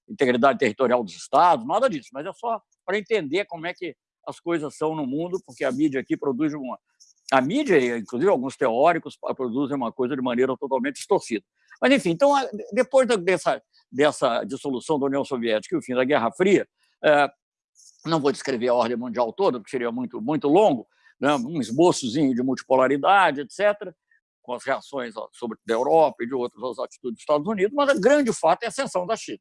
integridade territorial dos estados, nada disso, mas é só para entender como é que as coisas são no mundo, porque a mídia aqui produz uma... A mídia, inclusive alguns teóricos, produzem uma coisa de maneira totalmente distorcida. Mas, enfim, então, depois dessa, dessa dissolução da União Soviética e o fim da Guerra Fria, não vou descrever a ordem mundial toda, porque seria muito, muito longo, né, um esboçozinho de multipolaridade, etc., com as reações sobre da Europa e de outras atitudes dos Estados Unidos, mas o grande fato é a ascensão da China.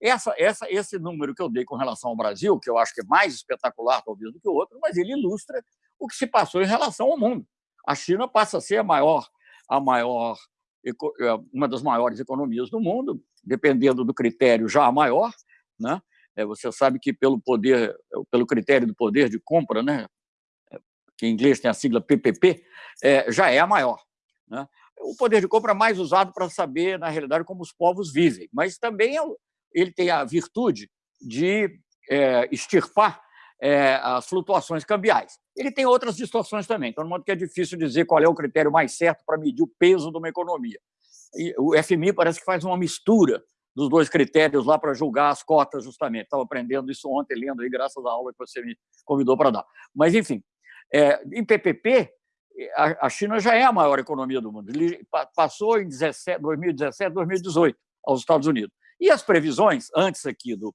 Essa, essa, esse número que eu dei com relação ao Brasil, que eu acho que é mais espetacular, talvez, do que o outro, mas ele ilustra o que se passou em relação ao mundo. A China passa a ser a maior, a maior, é, uma das maiores economias do mundo, dependendo do critério já a maior, né? É, você sabe que pelo poder, pelo critério do poder de compra, né? que em inglês tem a sigla PPP, é, já é a maior. Né? O poder de compra é mais usado para saber, na realidade, como os povos vivem, mas também é, ele tem a virtude de é, extirpar é, as flutuações cambiais. Ele tem outras distorções também, então, no modo que é difícil dizer qual é o critério mais certo para medir o peso de uma economia. E o FMI parece que faz uma mistura dos dois critérios lá para julgar as cotas, justamente. Estava aprendendo isso ontem, lendo aí, graças à aula que você me convidou para dar. Mas, enfim, é, em PPP, a China já é a maior economia do mundo. Passou em 17, 2017, 2018 aos Estados Unidos. E as previsões, antes aqui do,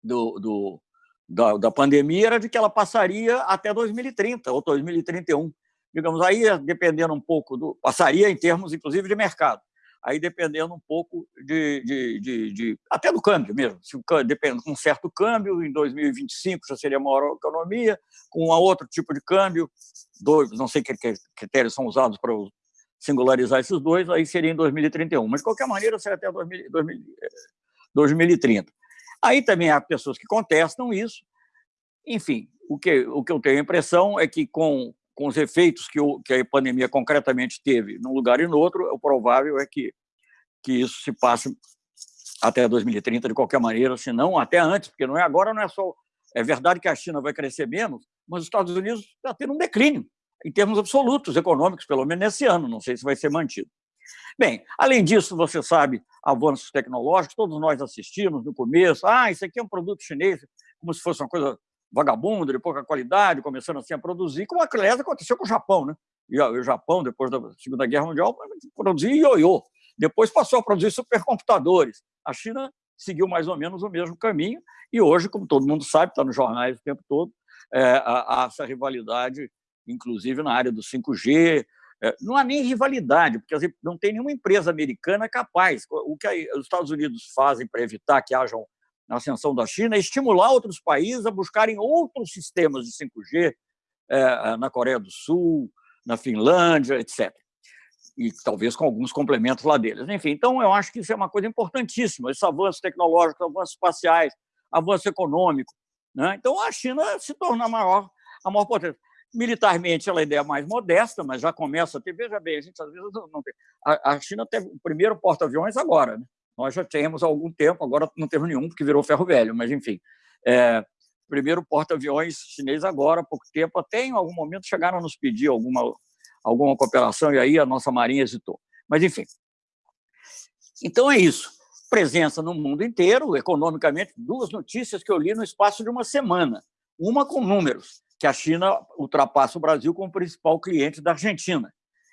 do, do da, da, pandemia, era de que ela passaria até 2030 ou 2031. Digamos, aí, dependendo um pouco do... Passaria em termos, inclusive, de mercado. Aí dependendo um pouco de, de, de, de até do câmbio mesmo. Se o, depende, com um certo câmbio, em 2025 já seria maior economia, com outro tipo de câmbio, dois, não sei que critérios são usados para singularizar esses dois, aí seria em 2031. Mas, de qualquer maneira, seria até 2000, 2000, 2030. Aí também há pessoas que contestam isso. Enfim, o que, o que eu tenho a impressão é que, com, com os efeitos que, o, que a pandemia concretamente teve num lugar e no outro, o provável é que, que isso se passe até 2030 de qualquer maneira, se não até antes, porque não é agora, não é só. É verdade que a China vai crescer menos, mas os Estados Unidos está tendo um declínio, em termos absolutos, econômicos, pelo menos nesse ano, não sei se vai ser mantido. Bem, além disso, você sabe, avanços tecnológicos, todos nós assistimos no começo, ah, isso aqui é um produto chinês, como se fosse uma coisa vagabunda, de pouca qualidade, começando assim a produzir, como aliás aconteceu com o Japão, né? E o Japão, depois da Segunda Guerra Mundial, produzia ioiô. Depois passou a produzir supercomputadores. A China seguiu mais ou menos o mesmo caminho e hoje, como todo mundo sabe, está nos jornais o tempo todo, é, há, essa rivalidade, inclusive na área do 5G. É, não há nem rivalidade, porque não tem nenhuma empresa americana capaz. O que os Estados Unidos fazem para evitar que haja na ascensão da China, é estimular outros países a buscarem outros sistemas de 5G é, na Coreia do Sul, na Finlândia, etc. E talvez com alguns complementos lá deles. Enfim, então eu acho que isso é uma coisa importantíssima, esse avanço tecnológico, avanços espaciais, avanço econômico. Né? Então a China se torna a maior, a maior potência. Militarmente, ela é a ideia mais modesta, mas já começa a ter. Veja bem, a gente às vezes não tem. A China teve o primeiro porta-aviões agora. Né? Nós já temos há algum tempo, agora não temos nenhum, porque virou ferro velho, mas enfim. É, primeiro porta-aviões chinês agora, há pouco tempo, até em algum momento chegaram a nos pedir alguma, alguma cooperação, e aí a nossa Marinha hesitou. Mas, enfim. Então é isso. Presença no mundo inteiro, economicamente, duas notícias que eu li no espaço de uma semana. Uma com números, que a China ultrapassa o Brasil como principal cliente da Argentina.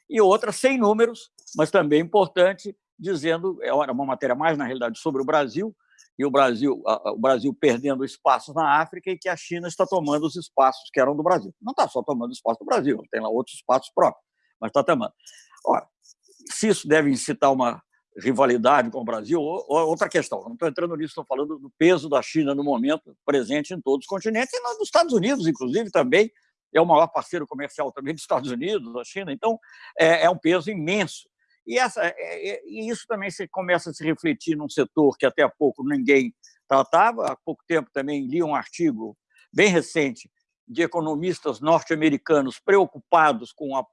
E outra sem números, mas também importante, dizendo, é uma matéria mais, na realidade, sobre o Brasil, e o Brasil, o Brasil perdendo espaços na África e que a China está tomando os espaços que eram do Brasil. Não está só tomando espaço do Brasil, tem lá outros espaços próprios, mas está tomando. Ora, se isso deve incitar uma rivalidade com o Brasil, outra questão. Não estou entrando nisso, estou falando do peso da China no momento, presente em todos os continentes, e nos Estados Unidos, inclusive, também é o maior parceiro comercial também dos Estados Unidos, da China, então é, é um peso imenso e, essa, é, é, e isso também se começa a se refletir num setor que até há pouco ninguém tratava. Há pouco tempo também li um artigo bem recente de economistas norte-americanos preocupados com a,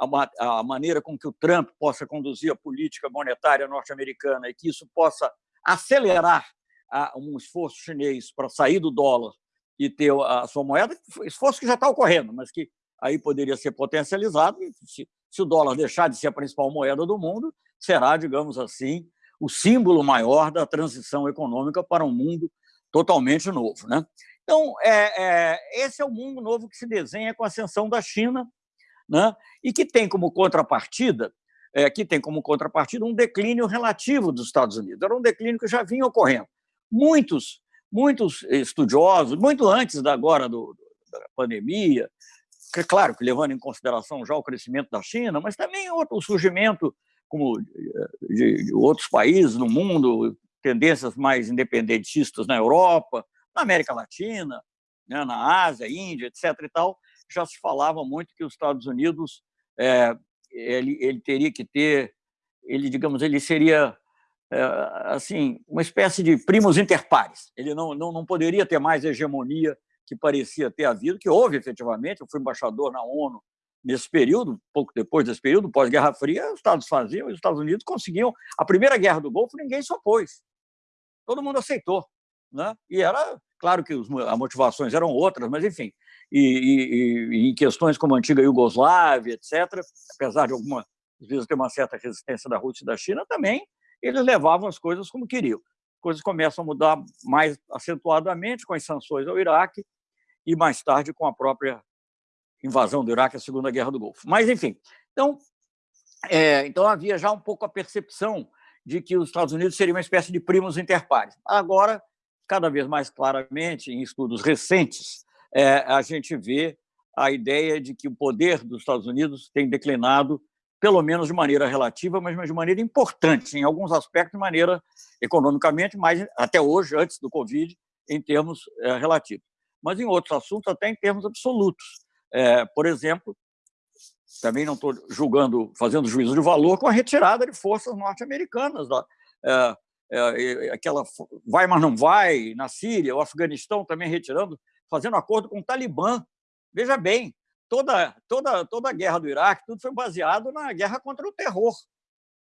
a, a, maneira com que o Trump possa conduzir a política monetária norte-americana e que isso possa acelerar a, um esforço chinês para sair do dólar e ter a sua moeda, esforço que já está ocorrendo, mas que aí poderia ser potencializado se, se o dólar deixar de ser a principal moeda do mundo, será, digamos assim, o símbolo maior da transição econômica para um mundo totalmente novo. Né? Então, é, é, esse é o mundo novo que se desenha com a ascensão da China né? e que tem como contrapartida é, que tem como contrapartida um declínio relativo dos Estados Unidos. Era um declínio que já vinha ocorrendo. Muitos, muitos estudiosos, muito antes da agora do, da pandemia, claro que levando em consideração já o crescimento da China, mas também o surgimento como de, de outros países no mundo, tendências mais independentistas na Europa, na América Latina, né, na Ásia, Índia, etc. e tal, já se falava muito que os Estados Unidos é, ele, ele teria que ter, ele digamos, ele seria é, assim uma espécie de primos inter pares. Ele não, não, não poderia ter mais hegemonia que parecia ter havido, que houve efetivamente. Eu fui embaixador na ONU nesse período, pouco depois desse período, pós-Guerra Fria, os Estados faziam e os Estados Unidos conseguiam. A primeira guerra do Golfo, ninguém se opôs. Todo mundo aceitou. Né? E era, claro que as motivações eram outras, mas enfim. E, e, e, em questões como a antiga Iugoslávia, etc., apesar de algumas vezes ter uma certa resistência da Rússia e da China, também eles levavam as coisas como queriam. Coisas começam a mudar mais acentuadamente com as sanções ao Iraque, e mais tarde com a própria invasão do Iraque, a Segunda Guerra do Golfo. Mas, enfim, então, é, então havia já um pouco a percepção de que os Estados Unidos seriam uma espécie de primos interpares. Agora, cada vez mais claramente, em estudos recentes, é, a gente vê a ideia de que o poder dos Estados Unidos tem declinado pelo menos de maneira relativa, mas de maneira importante, em alguns aspectos, de maneira economicamente, mas até hoje, antes do Covid, em termos é, relativos. Mas em outros assuntos, até em termos absolutos. É, por exemplo, também não estou julgando, fazendo juízo de valor com a retirada de forças norte-americanas. É, é, aquela vai, mas não vai, na Síria, o Afeganistão também retirando, fazendo acordo com o Talibã. Veja bem, toda, toda, toda a guerra do Iraque, tudo foi baseado na guerra contra o terror.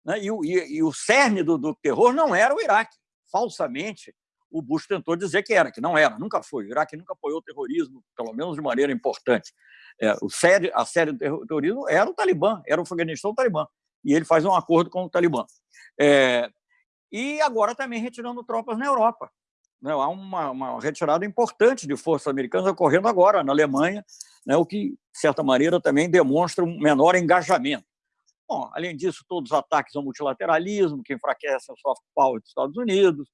Né? E, e, e, o cerne do, do terror não era o Iraque. Falsamente, o Bush tentou dizer que era, que não era, nunca foi. O Iraque nunca apoiou o terrorismo, pelo menos de maneira importante. É, o sério, a série do terrorismo era o Talibã, era o Afeganistão o Talibã. E ele faz um acordo com o Talibã. É, e agora também retirando tropas na Europa. Né? Há uma, uma, retirada importante de forças americanas ocorrendo agora na Alemanha, né? o que, de certa maneira, também demonstra um menor engajamento. Bom, além disso, todos os ataques ao multilateralismo, que enfraquecem o soft power dos Estados Unidos,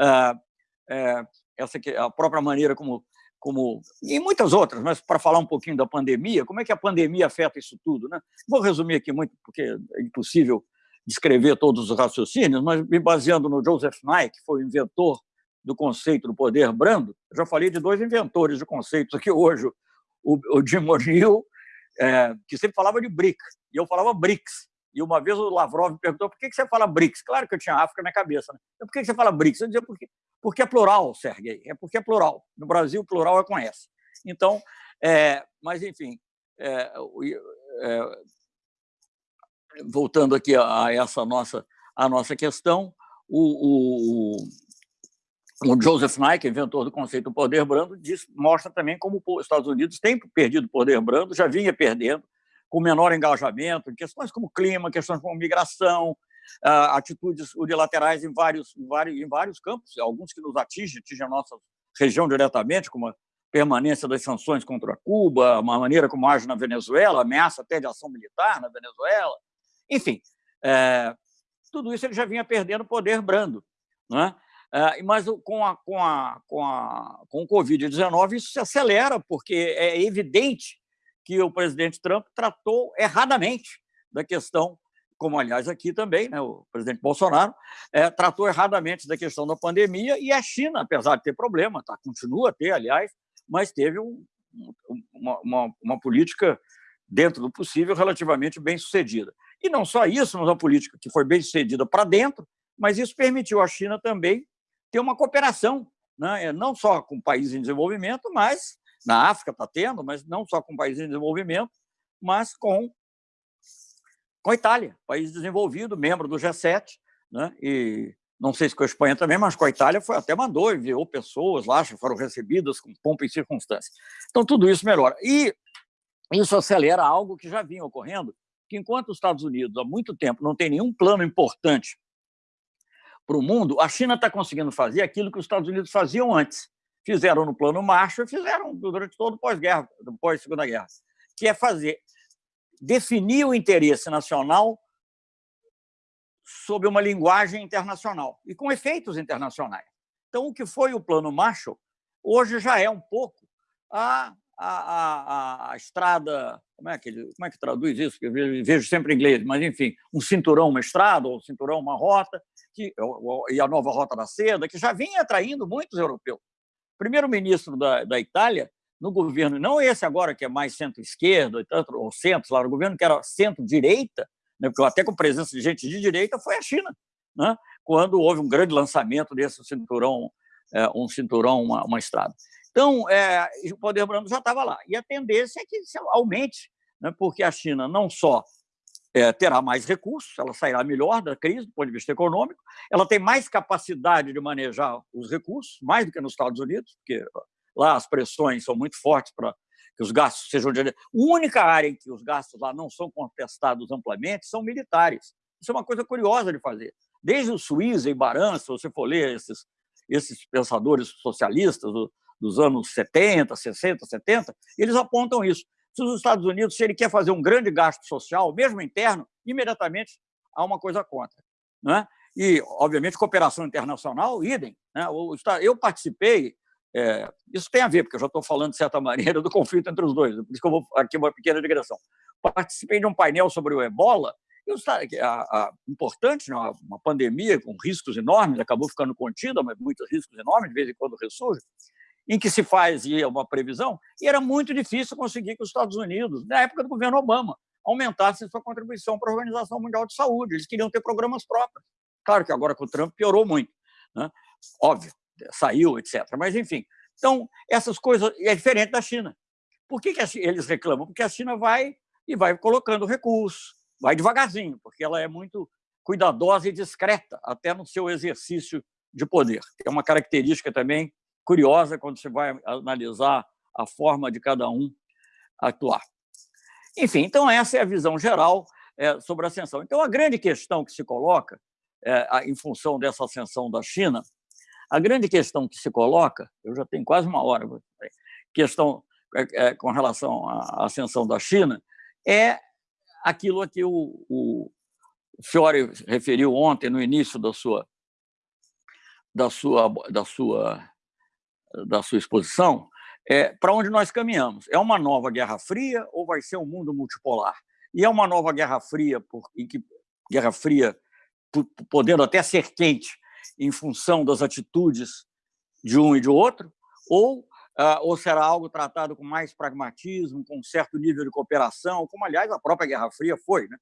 é, é, essa que, a própria maneira como, como... E muitas outras, mas para falar um pouquinho da pandemia, como é que a pandemia afeta isso tudo? Né? Vou resumir aqui muito, porque é impossível descrever todos os raciocínios, mas me baseando no Joseph Nye, que foi o inventor do conceito do poder brando, já falei de dois inventores de conceitos aqui hoje, o, o Jim O'Neill, é, que sempre falava de BRIC, e eu falava BRICS. E uma vez o Lavrov me perguntou por que você fala BRICS? Claro que eu tinha África na cabeça. Né? Por que você fala BRICS? Eu dizia porque, porque é plural, Sergei, é porque é plural. No Brasil, plural é com S. Então, é, mas, enfim, é, é voltando aqui a essa nossa, a nossa questão, o, o, o Joseph Nye, inventor do conceito do poder brando, diz, mostra também como os Estados Unidos têm perdido poder brando, já vinha perdendo, com menor engajamento, questões como clima, questões como migração, ah, atitudes unilaterais em vários, em vários, em vários campos, alguns que nos atingem, atingem a nossa região diretamente, como a permanência das sanções contra Cuba, a maneira como age na Venezuela, ameaça até de ação militar na Venezuela, enfim, é, tudo isso ele já vinha perdendo poder brando. Não é? É, mas com, a, com, a, com, a, com o Covid-19 isso se acelera, porque é evidente que o presidente Trump tratou erradamente da questão, como, aliás, aqui também, né, o presidente Bolsonaro, é, tratou erradamente da questão da pandemia, e a China, apesar de ter problema, tá, continua a ter, aliás, mas teve um, uma, uma, uma política, dentro do possível, relativamente bem sucedida. E não só isso, mas uma política que foi bem sucedida para dentro, mas isso permitiu à China também ter uma cooperação, né? Não só com países em desenvolvimento, mas na África está tendo, mas não só com países em desenvolvimento, mas com, com a Itália, país desenvolvido, membro do G7, né? e não sei se com a Espanha também, mas com a Itália foi, até mandou, enviou pessoas lá, foram recebidas com pompa e circunstância. Então, tudo isso melhora. E isso acelera algo que já vinha ocorrendo, que enquanto os Estados Unidos há muito tempo não tem nenhum plano importante para o mundo, a China está conseguindo fazer aquilo que os Estados Unidos faziam antes. Fizeram no plano Marshall e fizeram durante todo o pós-guerra, pós-segunda guerra, que é fazer definir o interesse nacional sob uma linguagem internacional e com efeitos internacionais. Então, o que foi o plano Marshall, hoje já é um pouco a a, a, a, estrada, como é, que, como é que traduz isso? Eu vejo, sempre em inglês, mas enfim, um cinturão, uma estrada, ou um cinturão, uma rota, que, e a nova rota da seda, que já vinha atraindo muitos europeus. Primeiro-ministro da, da Itália, no governo, não esse agora que é mais centro-esquerda, ou centro, lá, no governo que era centro-direita, né, porque até com presença de gente de direita, foi a China, né, quando houve um grande lançamento desse cinturão, é, um cinturão, uma, uma estrada. Então, é, o poder brando já estava lá. E a tendência é que isso aumente, né, porque a China não só é, terá mais recursos, ela sairá melhor da crise do ponto de vista econômico, ela tem mais capacidade de manejar os recursos, mais do que nos Estados Unidos, porque lá as pressões são muito fortes para que os gastos sejam... De... A única área em que os gastos lá não são contestados amplamente são militares. Isso é uma coisa curiosa de fazer. Desde o Suíça e Baran, se você for ler esses, esses pensadores socialistas, dos anos 70, 60, 70, eles apontam isso. Se os Estados Unidos, se ele quer fazer um grande gasto social, mesmo interno, imediatamente há uma coisa contra. Né? E, obviamente, cooperação internacional, idem. Né? Eu participei É, isso tem a ver, porque eu já estou falando, de certa maneira, do conflito entre os dois, por isso que eu vou aqui uma pequena digressão. Participei de um painel sobre o ebola, e a, a, importante, né, uma pandemia com riscos enormes, acabou ficando contida, mas muitos riscos enormes, de vez em quando ressurge, em que se fazia uma previsão, e era muito difícil conseguir que os Estados Unidos, na época do governo Obama, aumentassem sua contribuição para a Organização Mundial de Saúde. Eles queriam ter programas próprios. Claro que agora com o Trump piorou muito. Né? Óbvio, saiu, etc. Mas, enfim. Então, essas coisas... É diferente da China. Por que, que eles reclamam? Porque a China vai e vai colocando recursos, vai devagarzinho, porque ela é muito cuidadosa e discreta, até no seu exercício de poder. É uma característica também curiosa quando você vai analisar a forma de cada um atuar. Enfim, então essa é a visão geral é, sobre a ascensão. Então, a grande questão que se coloca, é, em função dessa ascensão da China, a grande questão que se coloca, eu já tenho quase uma hora, questão é, com relação à ascensão da China, é aquilo a que o, o Fiore referiu ontem, no início da sua, da sua, da sua, da sua exposição, é, para onde nós caminhamos. É uma nova Guerra Fria ou vai ser um mundo multipolar? E é uma nova Guerra Fria, por, em que Guerra Fria podendo até ser quente em função das atitudes de um e de outro, ou, ah, ou será algo tratado com mais pragmatismo, com um certo nível de cooperação, como, aliás, a própria Guerra Fria foi. Né?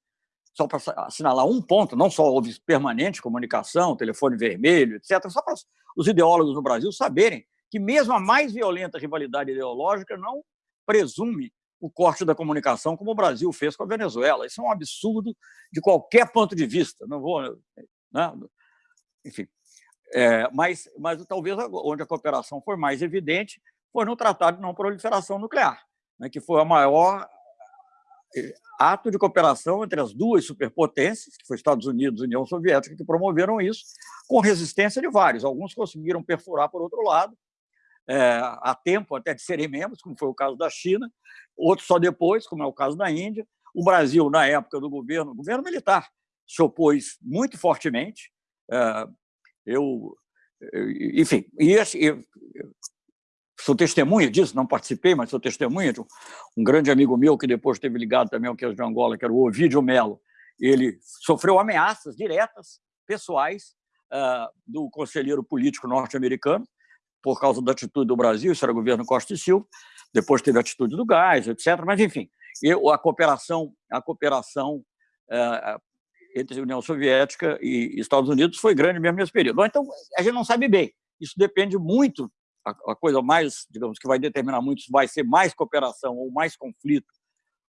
Só para assinalar um ponto, não só houve permanente comunicação, telefone vermelho, etc., só para os ideólogos no Brasil saberem que mesmo a mais violenta rivalidade ideológica não presume o corte da comunicação como o Brasil fez com a Venezuela. Isso é um absurdo de qualquer ponto de vista. Não vou, né? enfim. É, mas, mas talvez onde a cooperação foi mais evidente foi no Tratado de Não Proliferação Nuclear, né, que foi o maior é, ato de cooperação entre as duas superpotências, que foi Estados Unidos e União Soviética, que promoveram isso, com resistência de vários. Alguns conseguiram perfurar por outro lado, é, há tempo até de serem membros, como foi o caso da China, outros só depois, como é o caso da Índia. O Brasil, na época do governo, governo militar, se opôs muito fortemente. É, eu, enfim, e eu, sou testemunha disso, não participei, mas sou testemunha de um, um grande amigo meu que depois esteve ligado também ao Queijo de Angola, que era o Ovidio Melo. Ele sofreu ameaças diretas, pessoais, uh, do conselheiro político norte-americano, por causa da atitude do Brasil, isso era o governo Costa e Silva, depois teve a atitude do gás, etc. Mas, enfim, a cooperação, a cooperação é, entre a União Soviética e Estados Unidos foi grande mesmo nesse período. Então, a gente não sabe bem. Isso depende muito, a, coisa mais, digamos, que vai determinar muito se vai ser mais cooperação ou mais conflito,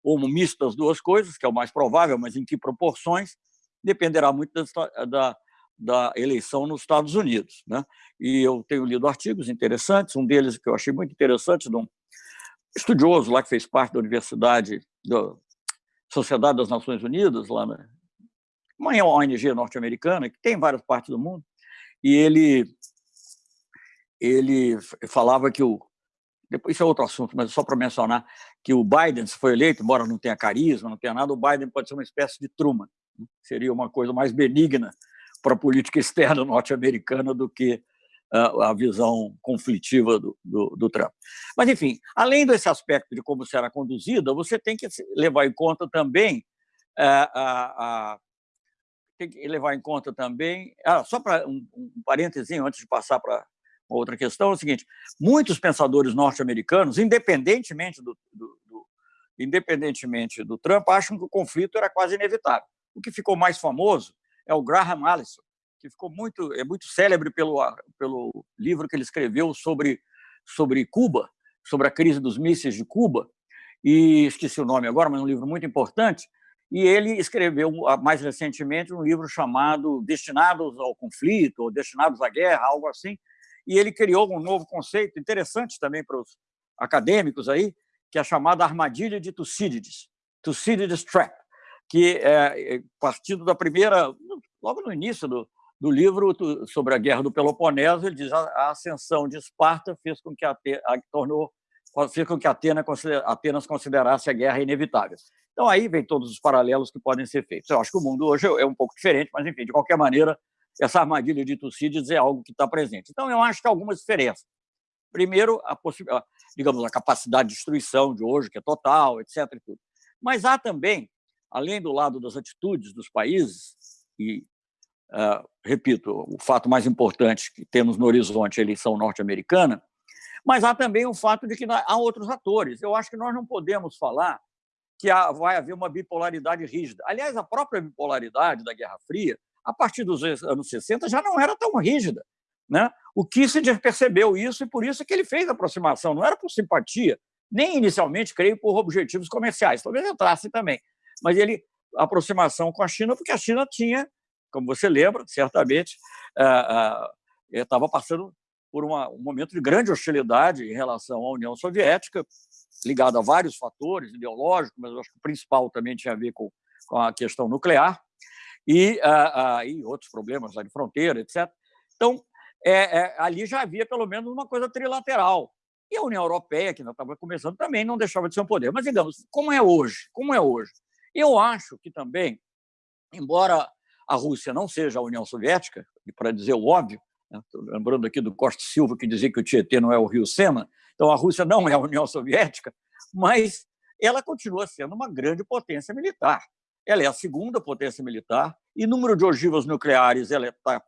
ou misto das duas coisas, que é o mais provável, mas em que proporções, dependerá muito da, da da eleição nos Estados Unidos. Né? E eu tenho lido artigos interessantes, um deles que eu achei muito interessante, de um estudioso lá que fez parte da Universidade, da Sociedade das Nações Unidas, lá na uma ONG norte-americana, que tem em várias partes do mundo, e ele, ele falava que o. Depois, isso é outro assunto, mas só para mencionar que o Biden, se foi eleito, embora não tenha carisma, não tenha nada, o Biden pode ser uma espécie de Truman. Né? Seria uma coisa mais benigna para a política externa norte-americana do que a visão conflitiva do, do, do, Trump. Mas, enfim, além desse aspecto de como será conduzida, você tem que levar em conta também é, a, a, tem que levar em conta também ah, só para um, um antes de passar para outra questão é o seguinte: muitos pensadores norte-americanos, independentemente do, do, do, independentemente do Trump, acham que o conflito era quase inevitável. O que ficou mais famoso é o Graham Allison, que ficou muito é muito célebre pelo pelo livro que ele escreveu sobre sobre Cuba, sobre a crise dos mísseis de Cuba, e esqueci o nome agora, mas é um livro muito importante. E ele escreveu mais recentemente um livro chamado Destinados ao Conflito ou Destinados à Guerra, algo assim. E ele criou um novo conceito interessante também para os acadêmicos aí, que é a chamada armadilha de Tucídides, Thucydides Trap, que é, é partindo da primeira, logo no início do, do livro sobre a Guerra do Peloponeso, ele diz a ascensão de Esparta fez com que a, a tornou fez com que Atena, Atenas considerasse a guerra inevitável. Então aí vem todos os paralelos que podem ser feitos. Eu acho que o mundo hoje é um pouco diferente, mas enfim, de qualquer maneira, essa armadilha de Tucídides é algo que está presente. Então eu acho que há algumas diferenças. Primeiro, a, digamos, a capacidade de destruição de hoje, que é total, etc. Mas há também, além do lado das atitudes dos países, e, uh, repito, o fato mais importante que temos no horizonte é a eleição norte-americana, mas há também o fato de que há outros atores. Eu acho que nós não podemos falar que vai haver uma bipolaridade rígida. Aliás, a própria bipolaridade da Guerra Fria, a partir dos anos 60, já não era tão rígida. Né? O Kissinger percebeu isso e por isso que ele fez a aproximação. Não era por simpatia, nem inicialmente, creio, por objetivos comerciais. Talvez entrasse também. Mas ele, a aproximação com a China, porque a China tinha, como você lembra, certamente, estava passando por uma, um momento de grande hostilidade em relação à União Soviética, ligado a vários fatores ideológicos, mas eu acho que o principal também tinha a ver com, com a questão nuclear e, uh, e outros problemas lá de fronteira, etc. Então, é, é, ali já havia pelo menos uma coisa trilateral. E a União Europeia, que não estava começando, também não deixava de ser um poder. Mas, digamos, como é hoje? Como é hoje? Eu acho que também, embora a Rússia não seja a União Soviética, e para dizer o óbvio, né, lembrando aqui do Costa Silva, que dizia que o Tietê não é o Rio Sena, então a Rússia não é a União Soviética, mas ela continua sendo uma grande potência militar. Ela é a segunda potência militar, e número de ogivas nucleares ela está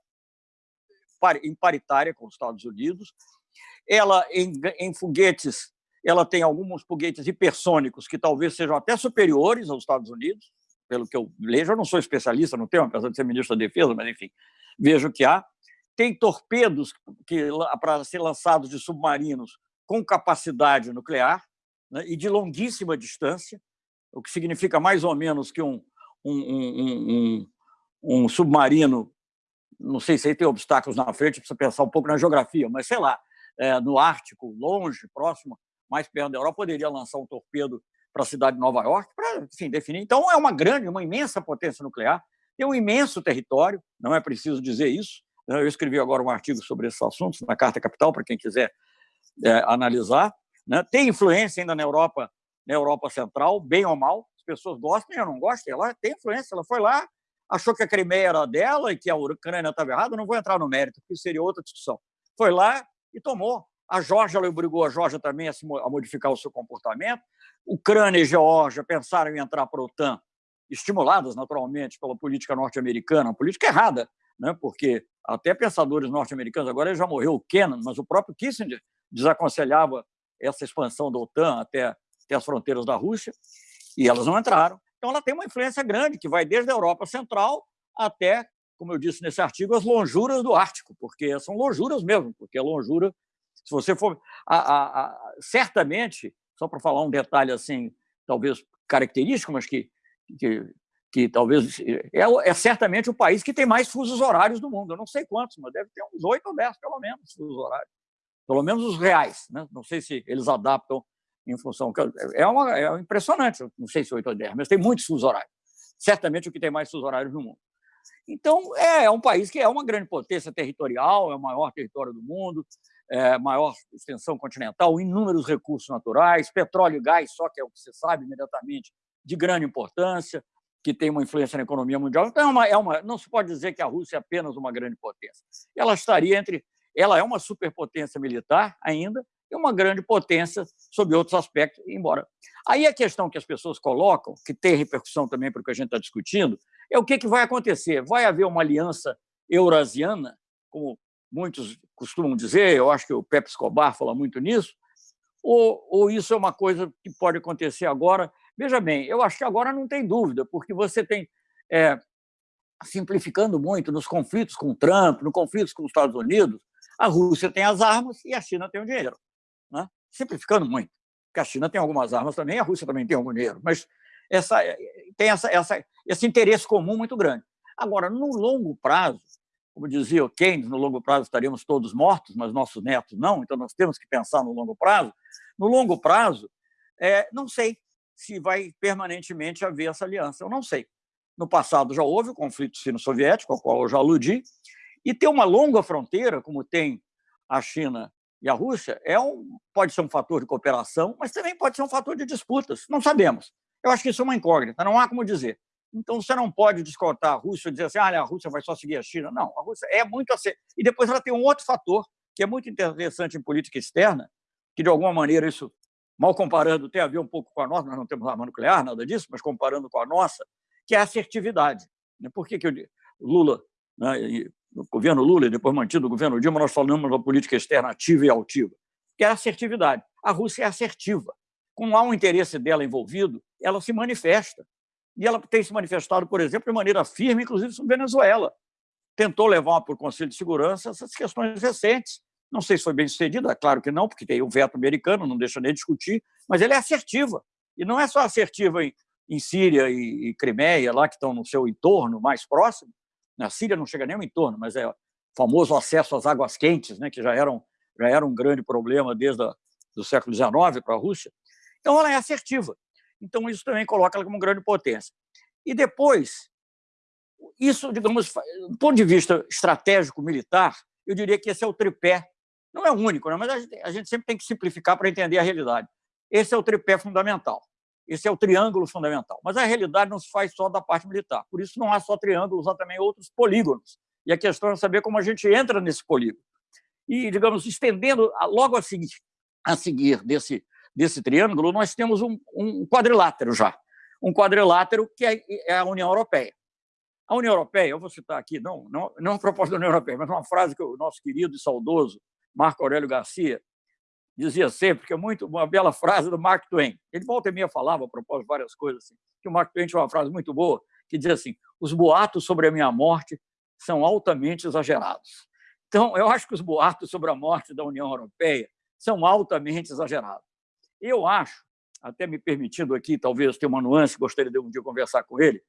em paritária com os Estados Unidos. Ela, em, em foguetes, ela tem alguns foguetes hipersônicos que talvez sejam até superiores aos Estados Unidos, pelo que eu vejo. Eu não sou especialista no tema, apesar de ser ministro da Defesa, mas, enfim, vejo que há. Tem torpedos que para ser lançados de submarinos com capacidade nuclear né, e de longuíssima distância, o que significa mais ou menos que um, um, um, um, um submarino não sei se aí tem obstáculos na frente, precisa pensar um pouco na geografia, mas sei lá, é, no Ártico, longe, próximo, mais perto da Europa, poderia lançar um torpedo para a cidade de Nova York, para, enfim, definir. Então, é uma grande, uma imensa potência nuclear, tem um imenso território, não é preciso dizer isso. Eu escrevi agora um artigo sobre esses assuntos na Carta Capital, para quem quiser é, analisar. Né? Tem influência ainda na Europa, na Europa Central, bem ou mal, as pessoas gostam, eu não gosto, ela tem influência, ela foi lá, achou que a Crimeia era dela e que a Ucrânia estava errada, não vou entrar no mérito, porque seria outra discussão. Foi lá e tomou. A Geórgia obrigou a Geórgia também a, se, a modificar o seu comportamento. Ucrânia e Geórgia pensaram em entrar para a OTAN, estimuladas naturalmente pela política norte-americana, uma política errada, né? porque até pensadores norte-americanos, agora já morreu o Kennan, mas o próprio Kissinger desaconselhava essa expansão da OTAN até, até as fronteiras da Rússia, e elas não entraram. Então, ela tem uma influência grande, que vai desde a Europa Central até, como eu disse nesse artigo, as lonjuras do Ártico, porque são lonjuras mesmo, porque a lonjura, se você for... A, a, a, certamente, só para falar um detalhe assim, talvez característico, mas que, que, que talvez... É, é, certamente o país que tem mais fusos horários do mundo. Eu não sei quantos, mas deve ter uns oito ou dez, pelo menos, fusos horários. Pelo menos os reais. Né? Não sei se eles adaptam em função. É, uma, é impressionante, não sei se 8 ou 10, mas tem muitos fusos horários. Certamente o que tem mais fusos horários no mundo. Então, é, é um país que é uma grande potência territorial, é o maior território do mundo, é maior extensão continental, inúmeros recursos naturais, petróleo e gás, só que é o que você sabe imediatamente, de grande importância, que tem uma influência na economia mundial. Então, é uma, é uma, não se pode dizer que a Rússia é apenas uma grande potência. Ela estaria entre. Ela é uma superpotência militar ainda, e uma grande potência sob outros aspectos, embora. Aí a questão que as pessoas colocam, que tem repercussão também para o que a gente está discutindo, é o que, que vai acontecer. Vai haver uma aliança eurasiana, como muitos costumam dizer, eu acho que o Pepe Escobar fala muito nisso, ou, ou isso é uma coisa que pode acontecer agora? Veja bem, eu acho que agora não tem dúvida, porque você tem, é, simplificando muito, nos conflitos com Trump, nos conflitos com os Estados Unidos, a Rússia tem as armas e a China tem o dinheiro né? simplificando muito, porque a China tem algumas armas também, a Rússia também tem algum dinheiro, mas essa, tem essa, essa, esse interesse comum muito grande. Agora, no longo prazo, como dizia o Keynes, no longo prazo estaríamos todos mortos, mas nossos netos não, então nós temos que pensar no longo prazo. No longo prazo, é, não sei se vai permanentemente haver essa aliança, eu não sei. No passado já houve o conflito sino-soviético, ao qual eu já aludi, e ter uma longa fronteira, como tem a China e a Rússia é um, pode ser um fator de cooperação, mas também pode ser um fator de disputas. Não sabemos. Eu acho que isso é uma incógnita, não há como dizer. Então, você não pode descontar a Rússia e dizer assim, ah, a Rússia vai só seguir a China. Não, a Rússia é muito assim. E depois ela tem um outro fator que é muito interessante em política externa, que, de alguma maneira, isso, mal comparando, tem a ver um pouco com a nossa, nós não temos arma nuclear, nada disso, mas comparando com a nossa, que é a assertividade. Né? Por que, que eu, Lula, né, no governo Lula e depois mantido o governo Dilma, nós falamos da política externa ativa e altiva, que é a assertividade. A Rússia é assertiva. Como há um interesse dela envolvido, ela se manifesta. E ela tem se manifestado, por exemplo, de maneira firme, inclusive sobre Venezuela. Tentou levar para o Conselho de Segurança essas questões recentes. Não sei se foi bem sucedido, é claro que não, porque tem o veto americano, não deixa nem discutir, mas ele é assertiva. E não é só assertiva em, em Síria e, e Crimeia, lá que estão no seu entorno mais próximo. Na Síria não chega nem ao entorno, mas é o famoso acesso às águas quentes, né, que já, eram, já era um grande problema desde o do século XIX para a Rússia. Então, ela é assertiva. Então, isso também coloca ela como grande potência. E depois, isso, digamos, do ponto de vista estratégico militar, eu diria que esse é o tripé. Não é o único, né? mas a gente, a gente sempre tem que simplificar para entender a realidade. Esse é o tripé fundamental. Esse é o triângulo fundamental. Mas a realidade não se faz só da parte militar. Por isso, não há só triângulos, há também outros polígonos. E a questão é saber como a gente entra nesse polígono. E, digamos, estendendo logo a seguir, a seguir desse, desse triângulo, nós temos um, um quadrilátero já. Um quadrilátero que é, é a União Europeia. A União Europeia, eu vou citar aqui, não, não, não a proposta da União Europeia, mas uma frase que o nosso querido e saudoso Marco Aurélio Garcia dizia sempre, que é muito uma bela frase do Mark Twain. Ele volta e meia falava a propósito várias coisas assim, que o Mark Twain tinha uma frase muito boa que dizia assim: "Os boatos sobre a minha morte são altamente exagerados". Então, eu acho que os boatos sobre a morte da União Europeia são altamente exagerados. Eu acho, até me permitindo aqui, talvez ter uma nuance, gostaria de um dia conversar com ele,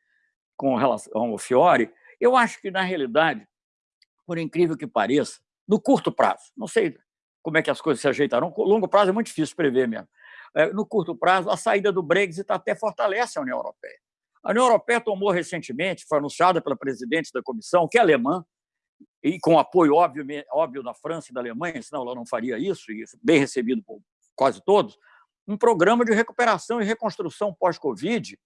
com relação ao Fiore, eu acho que, na realidade, por incrível que pareça, no curto prazo, não sei como é que as coisas se ajeitarão. Longo prazo é muito difícil prever mesmo. É, no curto prazo, a saída do Brexit até fortalece a União Europeia. A União Europeia tomou recentemente, foi anunciada pela presidente da comissão, que é alemã, e com apoio óbvio, óbvio da França e da Alemanha, senão ela não faria isso, e bem recebido por quase todos, um programa de recuperação e reconstrução pós-Covid,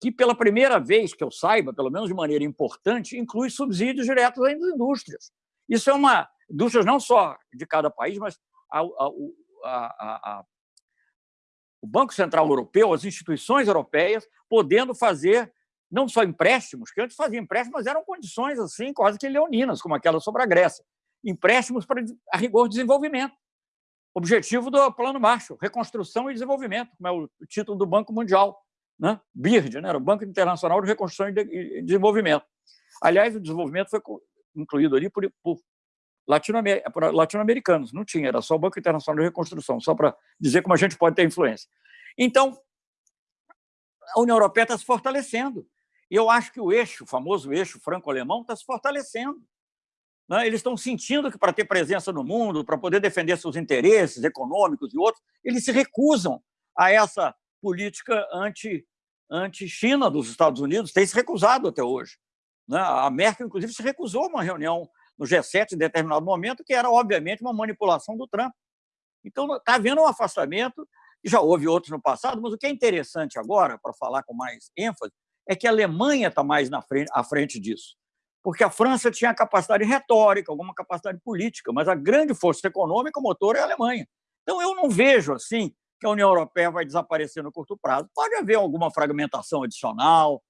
que, pela primeira vez que eu saiba, pelo menos de maneira importante, inclui subsídios diretos às indústrias. Isso é uma indústrias não só de cada país, mas a, a, a, o Banco Central Europeu, as instituições europeias, podendo fazer não só empréstimos, que antes faziam empréstimos, mas eram condições assim quase que leoninas, como aquela sobre a Grécia. Empréstimos para, a rigor, desenvolvimento. Objetivo do Plano Marshall, reconstrução e desenvolvimento, como é o título do Banco Mundial, né? BIRD, né? o Banco Internacional de Reconstrução e Desenvolvimento. Aliás, o desenvolvimento foi incluído ali por, por latino-americanos. Não tinha, era só o Banco Internacional de Reconstrução, só para dizer como a gente pode ter influência. Então, a União Europeia está se fortalecendo. E eu acho que o eixo, o famoso eixo franco-alemão, está se fortalecendo. Né? Eles estão sentindo que, para ter presença no mundo, para poder defender seus interesses econômicos e outros, eles se recusam a essa política anti, anti-China dos Estados Unidos, tem se recusado até hoje. Né? A Merkel, inclusive, se recusou a uma reunião no G7 em determinado momento, que era, obviamente, uma manipulação do Trump. Então, está havendo um afastamento, já houve outros no passado, mas o que é interessante agora, para falar com mais ênfase, é que a Alemanha está mais na frente, à frente disso. Porque a França tinha capacidade retórica, alguma capacidade política, mas a grande força econômica, o motor, é a Alemanha. Então, eu não vejo assim que a União Europeia vai desaparecer no curto prazo. Pode haver alguma fragmentação adicional.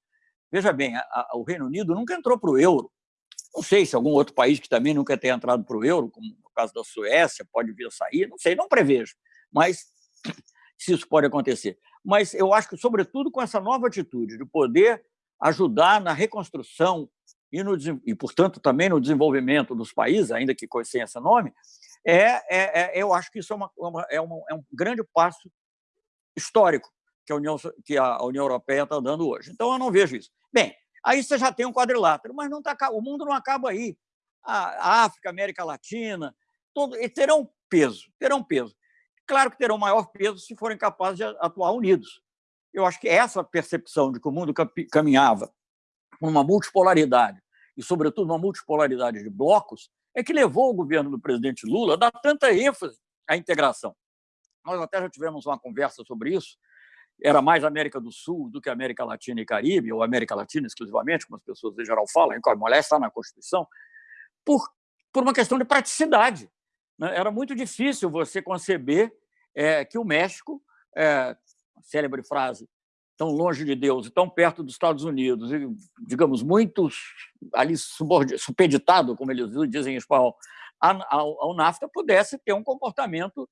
Veja bem, a, a, o Reino Unido nunca entrou para o euro. Não sei se algum outro país que também nunca tenha entrado para o euro, como no caso da Suécia, pode vir a sair, não sei, não prevejo, mas se isso pode acontecer. Mas eu acho que, sobretudo, com essa nova atitude de poder ajudar na reconstrução e, no, e portanto, também no desenvolvimento dos países, ainda que sem esse nome, é, é, é, eu acho que isso é, uma, uma, é, uma, é um grande passo histórico que a União, que a União Europeia está dando hoje. Então, eu não vejo isso. Bem, Aí você já tem um quadrilátero, mas não tá, o mundo não acaba aí. A África, a América Latina, todo, terão peso, terão peso. Claro que terão maior peso se forem capazes de atuar unidos. Eu acho que essa percepção de que o mundo caminhava por uma multipolaridade, e, sobretudo, uma multipolaridade de blocos, é que levou o governo do presidente Lula a dar tanta ênfase à integração. Nós até já tivemos uma conversa sobre isso, era mais América do Sul do que América Latina e Caribe, ou América Latina exclusivamente, como as pessoas em geral falam, a mulher está na Constituição, por, por uma questão de praticidade. né, era muito difícil você conceber é, que o México, é, célebre frase, tão longe de Deus e tão perto dos Estados Unidos, e, digamos, muito ali supeditado, como eles dizem em espanhol, ao NAFTA, pudesse ter um comportamento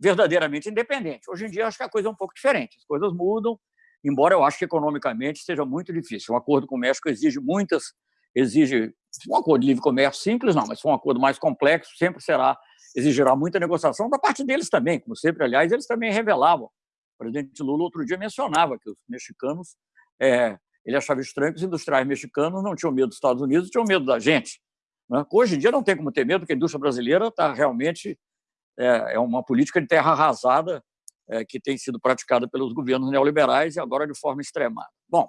verdadeiramente independente. Hoje em dia, acho que a coisa é um pouco diferente. As coisas mudam, embora eu acho que economicamente seja muito difícil. Um acordo com o México exige muitas, exige um acordo de livre comércio simples, não, mas um acordo mais complexo sempre será exigirá muita negociação da parte deles também, como sempre, aliás, eles também revelavam. O presidente Lula outro dia mencionava que os mexicanos, é, ele achava estranho que os industriais mexicanos não tinham medo dos Estados Unidos, tinham medo da gente. Né? Hoje em dia não tem como ter medo, porque a indústria brasileira está realmente é, é, uma política de terra arrasada é, que tem sido praticada pelos governos neoliberais e agora de forma extremada. Bom,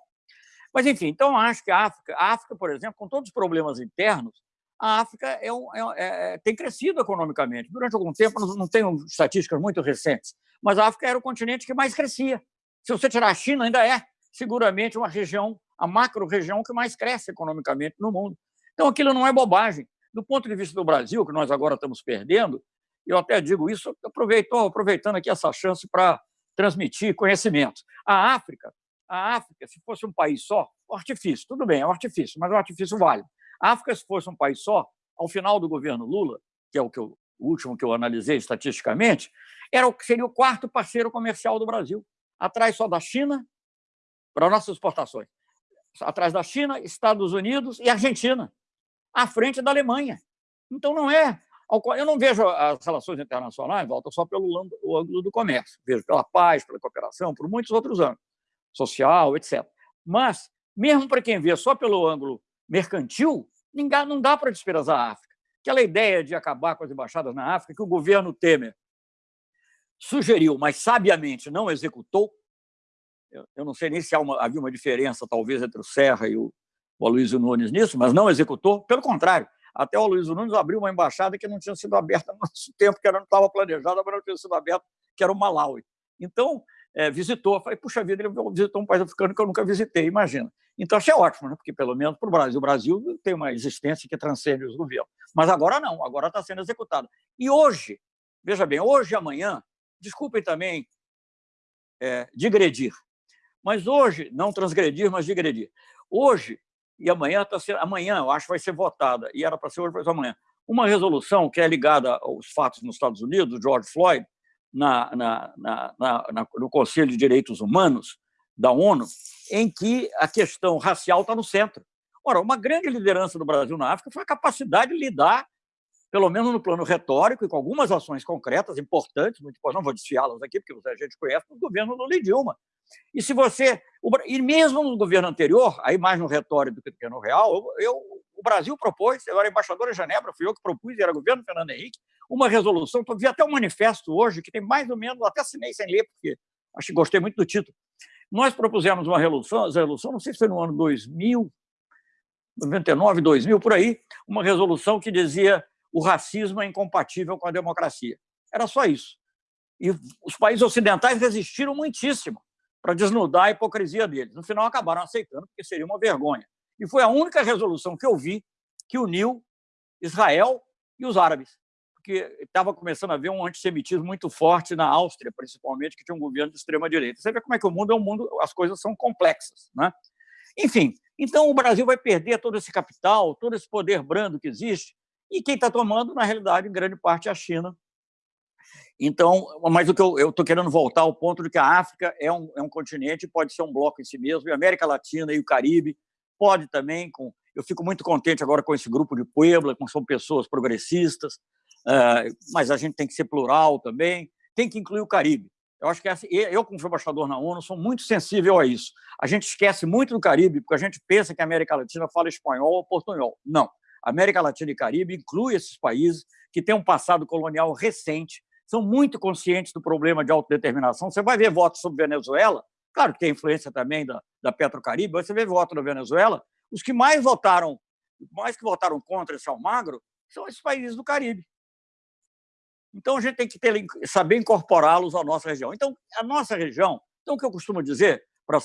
mas enfim, então acho que a África, a África, por exemplo, com todos os problemas internos, a África é um, é, é, tem crescido economicamente. Durante algum tempo, não, não tenho estatísticas muito recentes, mas a África era o continente que mais crescia. Se você tirar a China, ainda é seguramente uma região, a macro-região que mais cresce economicamente no mundo. Então, aquilo não é bobagem. Do ponto de vista do Brasil, que nós agora estamos perdendo, eu até digo isso, aproveitando aqui essa chance para transmitir conhecimento. A África, a África, se fosse um país só, artifício, tudo bem, é um artifício, mas o artifício vale. África, se fosse um país só, ao final do governo Lula, que é o, que eu, o último que eu analisei estatisticamente, era o seria o quarto parceiro comercial do Brasil, atrás só da China para nossas exportações, atrás da China, Estados Unidos e Argentina, à frente da Alemanha. Então não é, eu não vejo as relações internacionais, volta só pelo ângulo do comércio, vejo pela paz, pela cooperação, por muitos outros ângulos, social, etc. Mas mesmo para quem vê só pelo ângulo mercantil, não dá para desprezar a África. Aquela ideia de acabar com as embaixadas na África, que o governo Temer sugeriu, mas sabiamente não executou. Eu não sei nem se uma, havia uma diferença, talvez, entre o Serra e o, o Aloysio Nunes nisso, mas não executou. Pelo contrário, até o Aloysio Nunes abriu uma embaixada que não tinha sido aberta no nosso tempo, que não estava planejada, mas não tinha sido aberta, que era o Malawi. Então, é, visitou. Falei, puxa vida, ele visitou um país africano que eu nunca visitei, imagina. Então, achei ótimo, né? porque pelo menos para o Brasil, o Brasil tem uma existência que transcende os governos. Mas agora não, agora está sendo executado. E hoje, veja bem, hoje e amanhã, desculpem também é, digredir, mas hoje, não transgredir, mas digredir. Hoje e amanhã, tá sendo, amanhã eu acho vai ser votada, e era para ser hoje, ser amanhã, uma resolução que é ligada aos fatos nos Estados Unidos, George Floyd, na, na, na, no Conselho de Direitos Humanos da ONU, em que a questão racial está no centro. Ora, uma grande liderança do Brasil na África foi a capacidade de lidar, pelo menos no plano retórico, e com algumas ações concretas importantes, muito não vou desfiá-las aqui, porque a gente conhece, o governo Lula e Dilma. E se você. E mesmo no governo anterior, aí mais no retórico do que no real, eu, eu o Brasil propôs, eu era embaixador em Genebra, fui eu que propus, era governo Fernando Henrique, uma resolução, vi até um manifesto hoje, que tem mais ou menos, até assinei sem ler, porque acho que gostei muito do título. Nós propusemos uma resolução, resolução não sei se foi no ano 2000, 99, 2000, por aí, uma resolução que dizia o racismo é incompatível com a democracia. Era só isso. E os países ocidentais resistiram muitíssimo para desnudar a hipocrisia deles. No final, acabaram aceitando, porque seria uma vergonha. E foi a única resolução que eu vi que uniu Israel e os árabes, porque estava começando a haver um antissemitismo muito forte na Áustria, principalmente, que tinha um governo de extrema-direita. Você vê como é que o mundo é um mundo, as coisas são complexas. Né? Enfim, então o Brasil vai perder todo esse capital, todo esse poder brando que existe, e quem está tomando, na realidade, em grande parte, é a China. Então, mas o que eu estou querendo voltar ao ponto de que a África é um, é um continente, pode ser um bloco em si mesmo, e a América Latina e o Caribe pode também. Com, eu fico muito contente agora com esse grupo de Puebla, com são pessoas progressistas, mas a gente tem que ser plural também, tem que incluir o Caribe. Eu acho que essa, eu, como embaixador na ONU, sou muito sensível a isso. A gente esquece muito do Caribe, porque a gente pensa que a América Latina fala espanhol ou portunhol. Não. América Latina e Caribe inclui esses países que têm um passado colonial recente, são muito conscientes do problema de autodeterminação. Você vai ver votos sobre Venezuela, Claro que tem influência também da, da Petrocaribe, você vê voto na Venezuela, os que mais votaram, mais que votaram contra esse Almagro, são esses países do Caribe. Então a gente tem que ter, saber incorporá-los à nossa região. Então, a nossa região, então o que eu costumo dizer, para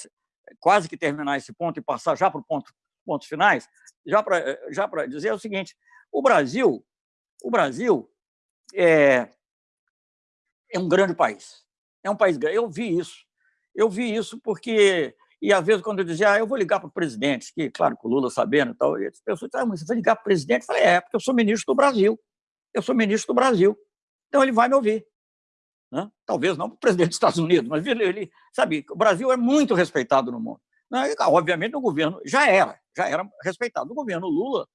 quase que terminar esse ponto e passar já para o ponto, pontos finais, já para já dizer é o seguinte: o Brasil, o Brasil, é, é um grande país. É um país grande. Eu vi isso. Eu vi isso porque e, às vezes, quando eu dizia, ah, eu vou ligar para o presidente, que, claro, com o Lula sabendo e tal, e as pessoas diziam, ah, mas você vai ligar para o presidente? Eu falei, é, porque eu sou ministro do Brasil. Eu sou ministro do Brasil. Então, ele vai me ouvir. Né? Talvez não para o presidente dos Estados Unidos, mas ele, sabe, o Brasil é muito respeitado no mundo. Né? Obviamente, no governo já era, já era respeitado. No governo Lula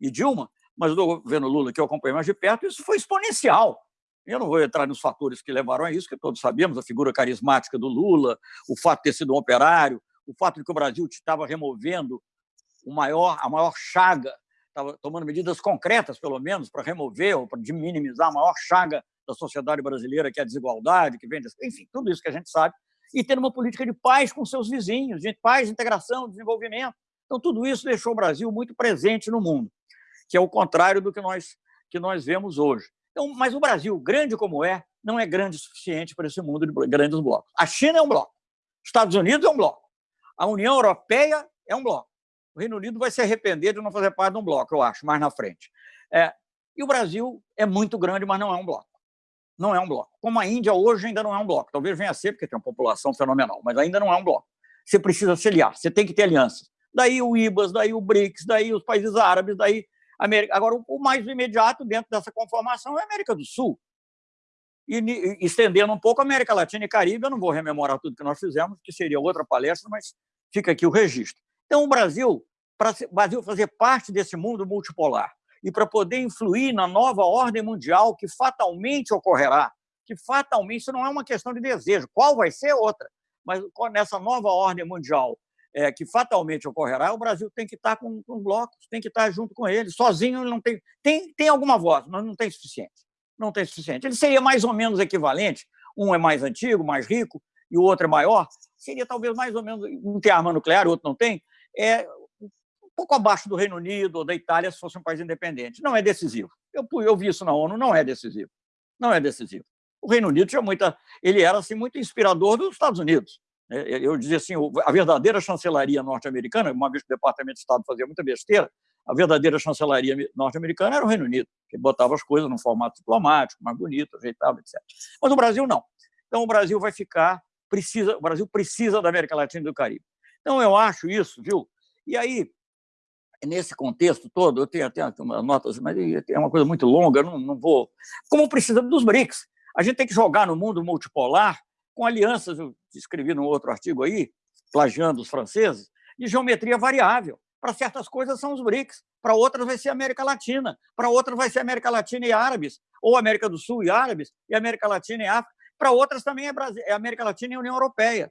e Dilma, mas no governo Lula, que eu acompanhei mais de perto, isso foi exponencial. Eu não vou entrar nos fatores que levaram a isso, que todos sabemos, a figura carismática do Lula, o fato de ter sido um operário, o fato de que o Brasil estava removendo o maior, a maior chaga, estava tomando medidas concretas, pelo menos, para remover ou para minimizar a maior chaga da sociedade brasileira, que é a desigualdade, que vem, enfim, tudo isso que a gente sabe, e ter uma política de paz com seus vizinhos, de paz, integração, desenvolvimento. Então, tudo isso deixou o Brasil muito presente no mundo, que é o contrário do que nós, que nós vemos hoje. Então, mas o Brasil, grande como é, não é grande o suficiente para esse mundo de grandes blocos. A China é um bloco, Estados Unidos é um bloco, a União Europeia é um bloco. O Reino Unido vai se arrepender de não fazer parte de um bloco, eu acho, mais na frente. É, e o Brasil é muito grande, mas não é um bloco. Não é um bloco. Como a Índia hoje ainda não é um bloco. Talvez venha a ser, porque tem uma população fenomenal, mas ainda não é um bloco. Você precisa se aliar, você tem que ter alianças. Daí o IBAS, daí o BRICS, daí os países árabes, daí América. Agora, o mais imediato dentro dessa conformação é a América do Sul. E, estendendo um pouco a América Latina e Caribe, eu não vou rememorar tudo que nós fizemos, que seria outra palestra, mas fica aqui o registro. Então, o Brasil, para o Brasil fazer parte desse mundo multipolar e para poder influir na nova ordem mundial que fatalmente ocorrerá, que fatalmente, isso não é uma questão de desejo, qual vai ser outra, mas nessa nova ordem mundial é, que fatalmente ocorrerá, o Brasil tem que estar com, com blocos, tem que estar junto com eles. Sozinho ele não tem, tem. Tem alguma voz, mas não tem suficiente. Não tem suficiente. Ele seria mais ou menos equivalente. Um é mais antigo, mais rico, e o outro é maior. Seria talvez mais ou menos. Um tem arma nuclear, o outro não tem. É um pouco abaixo do Reino Unido ou da Itália, se fosse um país independente. Não é decisivo. Eu, eu vi isso na ONU, não é decisivo. Não é decisivo. O Reino Unido tinha muita. Ele era assim, muito inspirador dos Estados Unidos. Né, eu dizia assim, a verdadeira chancelaria norte-americana, uma vez que o Departamento de Estado fazia muita besteira, a verdadeira chancelaria norte-americana era o Reino Unido, que botava as coisas num formato diplomático, mais bonito, ajeitava, etc. Mas o Brasil não. Então o Brasil vai ficar, precisa, o Brasil precisa da América Latina e do Caribe. Então eu acho isso, viu? E aí, nesse contexto todo, eu tenho até uma nota, mas é uma coisa muito longa, não, não vou. Como precisa dos BRICS. A gente tem que jogar no mundo multipolar com alianças, eu escrevi num outro artigo aí, plagiando os franceses, de geometria variável. Para certas coisas são os BRICS, para outras vai ser América Latina, para outras vai ser América Latina e árabes, ou América do Sul e árabes, e América Latina e África. Para outras também é, Brasil, é América Latina e União Europeia.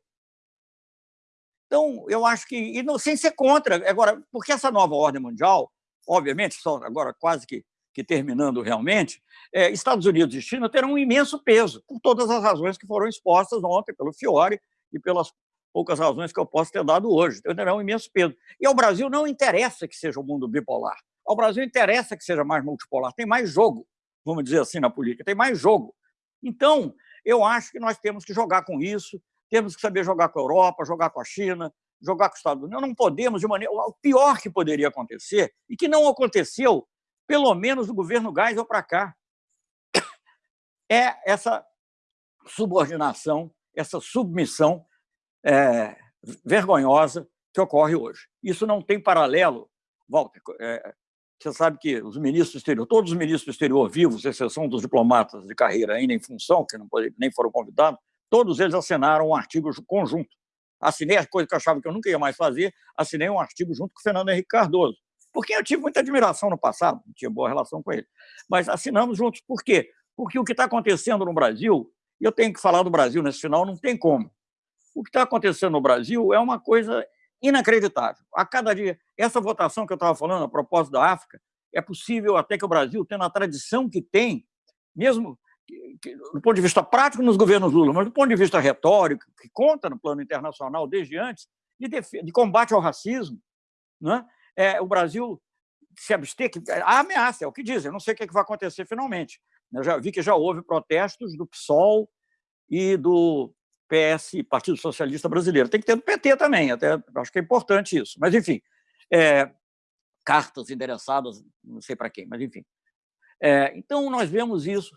Então, eu acho que, e não, sem ser contra, agora, porque essa nova ordem mundial, obviamente, só agora quase que que terminando realmente, é, Estados Unidos e China terão um imenso peso, por todas as razões que foram expostas ontem pelo Fiore e pelas poucas razões que eu posso ter dado hoje. Então, terão um imenso peso. E ao Brasil não interessa que seja o um mundo bipolar. Ao Brasil interessa que seja mais multipolar. Tem mais jogo, vamos dizer assim, na política. Tem mais jogo. Então, eu acho que nós temos que jogar com isso, temos que saber jogar com a Europa, jogar com a China, jogar com os Estados Unidos. Não podemos, de maneira. O pior que poderia acontecer, e que não aconteceu pelo menos do governo Geisel para cá, é essa subordinação, essa submissão é, vergonhosa que ocorre hoje. Isso não tem paralelo, Walter. É, você sabe que os ministros do exterior, todos os ministros do exterior vivos, exceção dos diplomatas de carreira ainda em função, que não, nem foram convidados, todos eles assinaram um artigo conjunto. Assinei a coisa que eu achava que eu nunca ia mais fazer, assinei um artigo junto com o Fernando Henrique Cardoso, por quem eu tive muita admiração no passado, tinha boa relação com ele. Mas assinamos juntos. Por quê? Porque o que está acontecendo no Brasil, e eu tenho que falar do Brasil nesse final, não tem como. O que está acontecendo no Brasil é uma coisa inacreditável. A cada dia, essa votação que eu estava falando a propósito da África, é possível até que o Brasil, tendo a tradição que tem, mesmo do ponto de vista prático nos governos Lula, mas do ponto de vista retórico, que conta no plano internacional desde antes, de, de combate ao racismo, né? é, o Brasil se abster, que a ameaça, é o que dizem, não sei o que, é que vai acontecer finalmente. Eu já vi que já houve protestos do PSOL e do PS, Partido Socialista Brasileiro. Tem que ter do PT também, até acho que é importante isso. Mas, enfim, é, cartas endereçadas, não sei para quem, mas, enfim. É, então, nós vemos isso.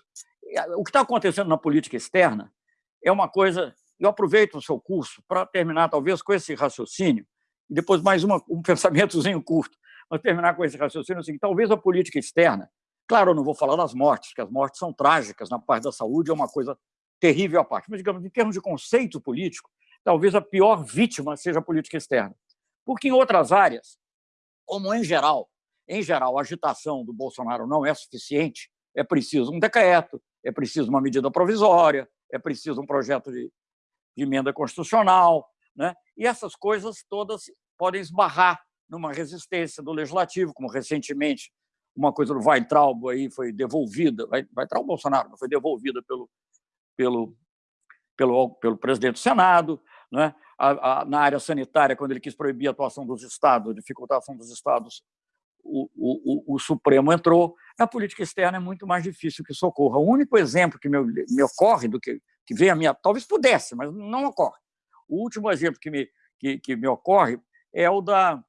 O que está acontecendo na política externa é uma coisa... Eu aproveito o seu curso para terminar, talvez, com esse raciocínio, e depois mais uma, um pensamentozinho curto, mas terminar com esse raciocínio, assim, talvez a política externa, claro, eu não vou falar das mortes, porque as mortes são trágicas na parte da saúde, é uma coisa terrível à parte, mas, digamos, em termos de conceito político, talvez a pior vítima seja a política externa. Porque em outras áreas, como em geral, em geral, a agitação do Bolsonaro não é suficiente, é preciso um decreto, é preciso uma medida provisória, é preciso um projeto de, de emenda constitucional, né? e essas coisas todas podem esbarrar numa resistência do legislativo, como recentemente uma coisa do Weintraub aí foi devolvida, Weintraub Bolsonaro foi devolvida pelo, pelo, pelo, pelo presidente do Senado, né? a, a, na área sanitária, quando ele quis proibir a atuação dos estados, dificultar a ação dos estados, o, o, o, Supremo entrou. Na política externa é muito mais difícil que isso ocorra. O único exemplo que me, me ocorre, do que, que vem a minha... Talvez pudesse, mas não ocorre. O último exemplo que me, que, que me ocorre é o da...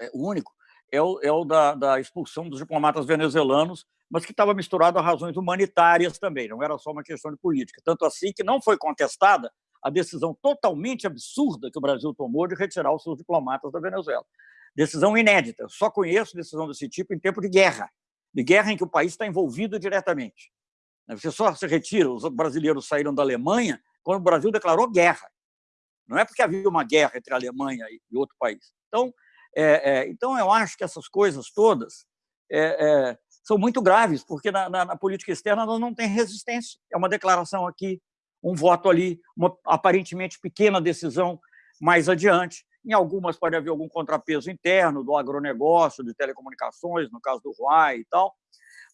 É, o único, é o, é o da, da expulsão dos diplomatas venezuelanos, mas que estava misturado a razões humanitárias também, não era só uma questão de política. Tanto assim que não foi contestada a decisão totalmente absurda que o Brasil tomou de retirar os seus diplomatas da Venezuela. Decisão inédita. Eu só conheço decisão desse tipo em tempo de guerra, de guerra em que o país está envolvido diretamente. Você só se retira, os brasileiros saíram da Alemanha quando o Brasil declarou guerra. Não é porque havia uma guerra entre a Alemanha e outro país. Então, é, é, então eu acho que essas coisas todas é, é são muito graves, porque na, na, na política externa nós não tem resistência. É uma declaração aqui, um voto ali, uma aparentemente pequena decisão mais adiante. Em algumas pode haver algum contrapeso interno do agronegócio, de telecomunicações, no caso do Huawei e tal,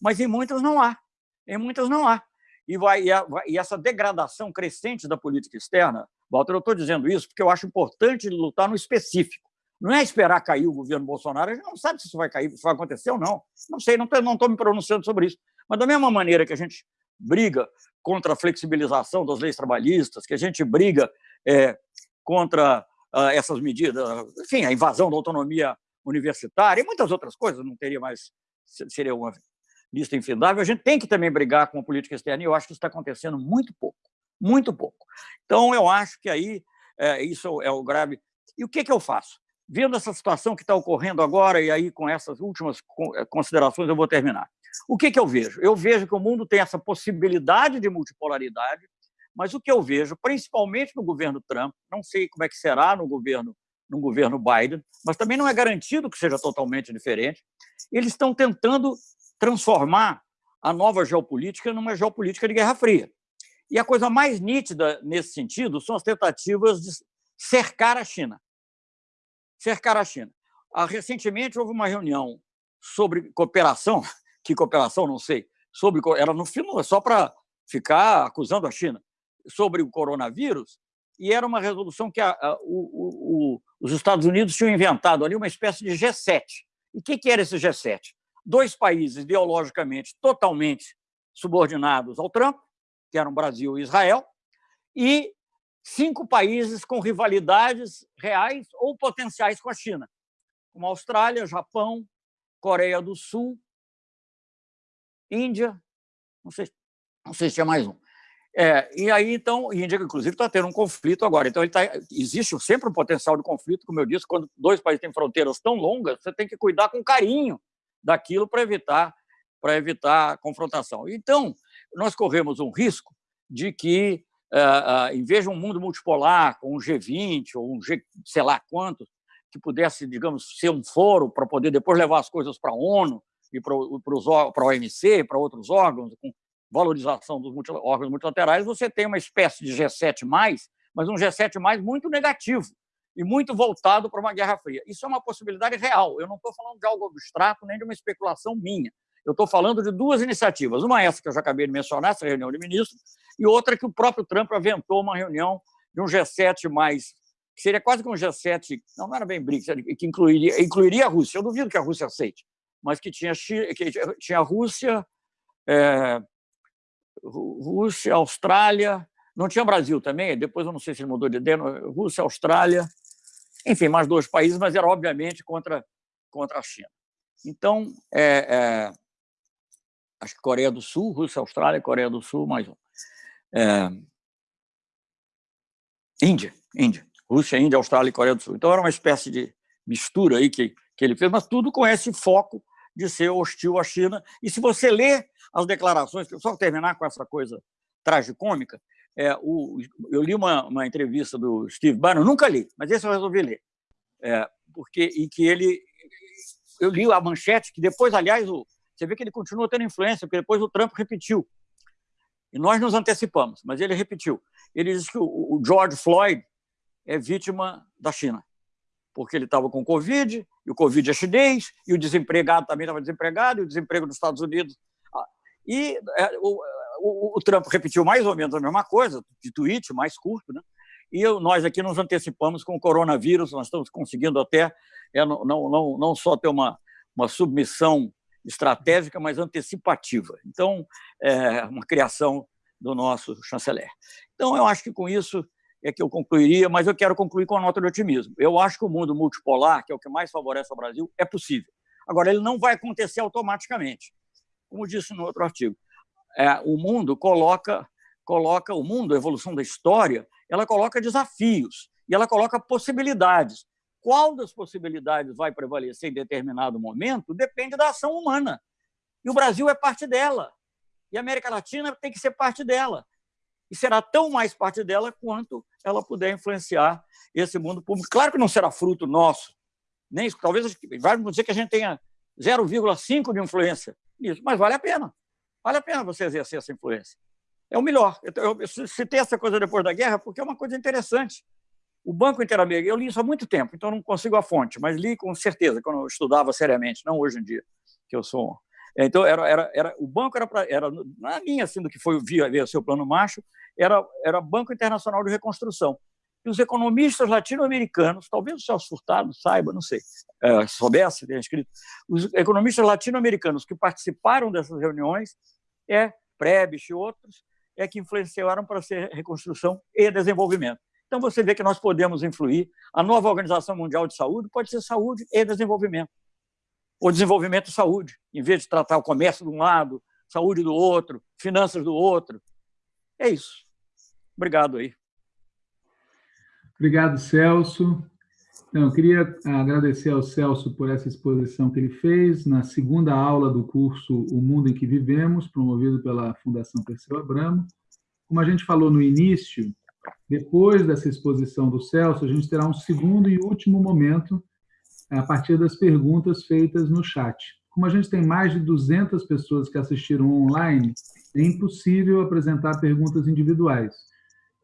mas em muitas não há. Em muitas não há. E, vai, e, a, e essa degradação crescente da política externa, Walter, eu estou dizendo isso porque eu acho importante lutar no específico. Não é esperar cair o governo Bolsonaro, a gente não sabe se isso vai cair, se vai acontecer ou não. Não sei, não estou me pronunciando sobre isso. Mas da mesma maneira que a gente briga contra a flexibilização das leis trabalhistas, que a gente briga é, contra essas medidas, enfim, a invasão da autonomia universitária e muitas outras coisas, não teria mais, seria uma lista infindável, a gente tem que também brigar com a política externa, e eu acho que isso está acontecendo muito pouco, muito pouco. Então, eu acho que aí é, isso é o grave. E o que, que eu faço? Vendo essa situação que está ocorrendo agora, e aí com essas últimas considerações eu vou terminar. O que, que eu vejo? Eu vejo que o mundo tem essa possibilidade de multipolaridade, mas o que eu vejo, principalmente no governo Trump, não sei como é que será no governo, no governo Biden, mas também não é garantido que seja totalmente diferente, eles estão tentando transformar a nova geopolítica numa geopolítica de Guerra Fria. E a coisa mais nítida nesse sentido são as tentativas de cercar a China. Cercar a China. Ah, recentemente houve uma reunião sobre cooperação, que cooperação, não sei, sobre era no final, só para ficar acusando a China, sobre o coronavírus, e era uma resolução que a, a, o, o, os Estados Unidos tinham inventado ali, uma espécie de G7. E o que, que era esse G7? Dois países ideologicamente totalmente subordinados ao Trump, que eram Brasil e Israel, e cinco países com rivalidades reais ou potenciais com a China, como Austrália, Japão, Coreia do Sul Índia, não sei, não sei se tinha mais um. É, e aí, então, Índia, inclusive, está tendo um conflito agora. Então, tá, existe sempre um potencial de conflito, como eu disse, quando dois países têm fronteiras tão longas, você tem que cuidar com carinho daquilo para evitar, para evitar confrontação. Então, nós corremos um risco de que, é, em vez de um mundo multipolar, com um G20 ou um G, sei lá quantos, que pudesse, digamos, ser um foro para poder depois levar as coisas para a ONU, e para a OMC, para outros órgãos, com valorização dos órgãos multilaterais, você tem uma espécie de G7+, mas um G7+, muito negativo e muito voltado para uma Guerra Fria. Isso é uma possibilidade real. Eu não estou falando de algo abstrato nem de uma especulação minha. Eu estou falando de duas iniciativas. Uma é essa que eu já acabei de mencionar, essa reunião de ministros, e outra que o próprio Trump aventou uma reunião de um G7+, que seria quase que um G7, não, não era bem BRICS, que incluiria, incluiria a Rússia. Eu duvido que a Rússia aceite, mas que tinha, que tinha Rússia, é, Rússia, Austrália, não tinha Brasil também, depois eu não sei se ele mudou de ideia, Rússia, Austrália, enfim, mais dois países, mas era obviamente contra, contra a China. Então, é, é, acho que Coreia do Sul, Rússia, Austrália, Coreia do Sul, mais um. É, Índia, Índia. Rússia, Índia, Austrália e Coreia do Sul. Então era uma espécie de mistura aí que, que ele fez, mas tudo com esse foco de ser hostil à China. E se você lê as declarações, só terminar com essa coisa tragicômica, é, o, eu li uma, uma entrevista do Steve Bannon, nunca li, mas esse eu resolvi ler, é, porque e que ele, eu li a manchete que depois, aliás, o, você vê que ele continua tendo influência, porque depois o Trump repetiu. E nós nos antecipamos, mas ele repetiu. Ele disse que o, o George Floyd é vítima da China, porque ele estava com Covid, e o Covid é chinês, e o desempregado também estava desempregado, e o desemprego nos Estados Unidos. Ah, e é, o, o, o, Trump repetiu mais ou menos a mesma coisa, de tweet mais curto, né? e eu, nós aqui nos antecipamos com o coronavírus, nós estamos conseguindo até é, não, não, não só ter uma, uma submissão estratégica, mas antecipativa. Então, é uma criação do nosso chanceler. Então, eu acho que com isso é que eu concluiria, mas eu quero concluir com a nota de otimismo. Eu acho que o mundo multipolar, que é o que mais favorece ao Brasil, é possível. Agora, ele não vai acontecer automaticamente. Como disse no outro artigo, é, o mundo coloca, coloca o mundo, a evolução da história, ela coloca desafios e ela coloca possibilidades. Qual das possibilidades vai prevalecer em determinado momento depende da ação humana. E o Brasil é parte dela. E a América Latina tem que ser parte dela e será tão mais parte dela quanto ela puder influenciar esse mundo público. Claro que não será fruto nosso, nem talvez vai dizer que a gente tenha 0,5 de influência nisso, mas vale a pena. Vale a pena você exercer essa influência. É o melhor. Eu, eu citei essa coisa depois da guerra porque é uma coisa interessante. O Banco Interamericano, eu li isso há muito tempo, então não consigo a fonte, mas li com certeza quando eu estudava seriamente, não hoje em dia, que eu sou então, era, era, era, o banco era, pra, era na linha assim, do que foi via, via seu plano macho, era, era Banco Internacional de Reconstrução. E os economistas latino-americanos, talvez o Celso Furtado saiba, não sei, é, soubesse, tenha escrito, os economistas latino-americanos que participaram dessas reuniões, é Prebisch e outros, é que influenciaram para ser reconstrução e desenvolvimento. Então, você vê que nós podemos influir. A nova Organização Mundial de Saúde pode ser saúde e desenvolvimento ou desenvolvimento de saúde, em vez de tratar o comércio de um lado, saúde do outro, finanças do outro. É isso. Obrigado aí. Obrigado, Celso. Então, eu queria agradecer ao Celso por essa exposição que ele fez na segunda aula do curso O Mundo em que Vivemos, promovido pela Fundação Perseu Abramo. Como a gente falou no início, depois dessa exposição do Celso, a gente terá um segundo e último momento a partir das perguntas feitas no chat. Como a gente tem mais de 200 pessoas que assistiram online, é impossível apresentar perguntas individuais.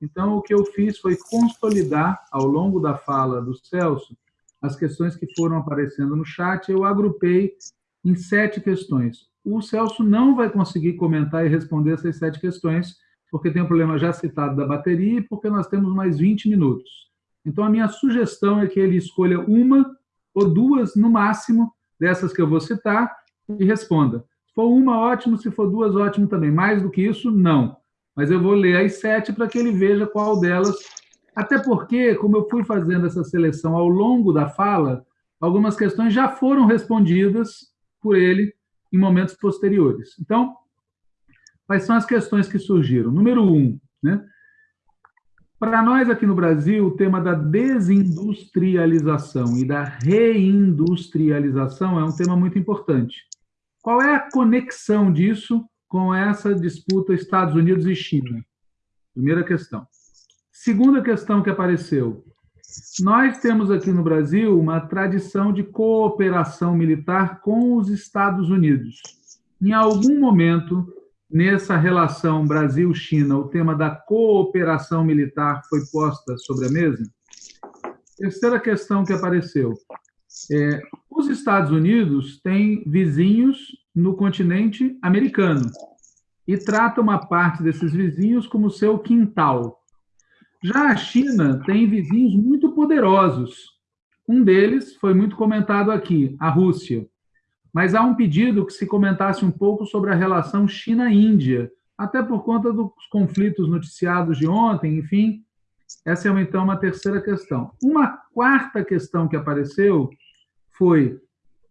Então, o que eu fiz foi consolidar, ao longo da fala do Celso, as questões que foram aparecendo no chat, eu agrupei em sete questões. O Celso não vai conseguir comentar e responder essas sete questões, porque tem um problema já citado da bateria e porque nós temos mais 20 minutos. Então, a minha sugestão é que ele escolha uma ou duas, no máximo, dessas que eu vou citar, e responda. Se for uma, ótimo, se for duas, ótimo também. Mais do que isso, não. Mas eu vou ler as sete para que ele veja qual delas. Até porque, como eu fui fazendo essa seleção ao longo da fala, algumas questões já foram respondidas por ele em momentos posteriores. Então, quais são as questões que surgiram? Número um, né? Para nós aqui no Brasil, o tema da desindustrialização e da reindustrialização é um tema muito importante. Qual é a conexão disso com essa disputa Estados Unidos e China? Primeira questão. Segunda questão que apareceu. Nós temos aqui no Brasil uma tradição de cooperação militar com os Estados Unidos. Em algum momento, nessa relação Brasil-China, o tema da cooperação militar foi posta sobre a mesa? Terceira questão que apareceu. É, os Estados Unidos têm vizinhos no continente americano e trata uma parte desses vizinhos como seu quintal. Já a China tem vizinhos muito poderosos. Um deles foi muito comentado aqui, a Rússia mas há um pedido que se comentasse um pouco sobre a relação China-Índia, até por conta dos conflitos noticiados de ontem, enfim. Essa é, então, uma terceira questão. Uma quarta questão que apareceu foi: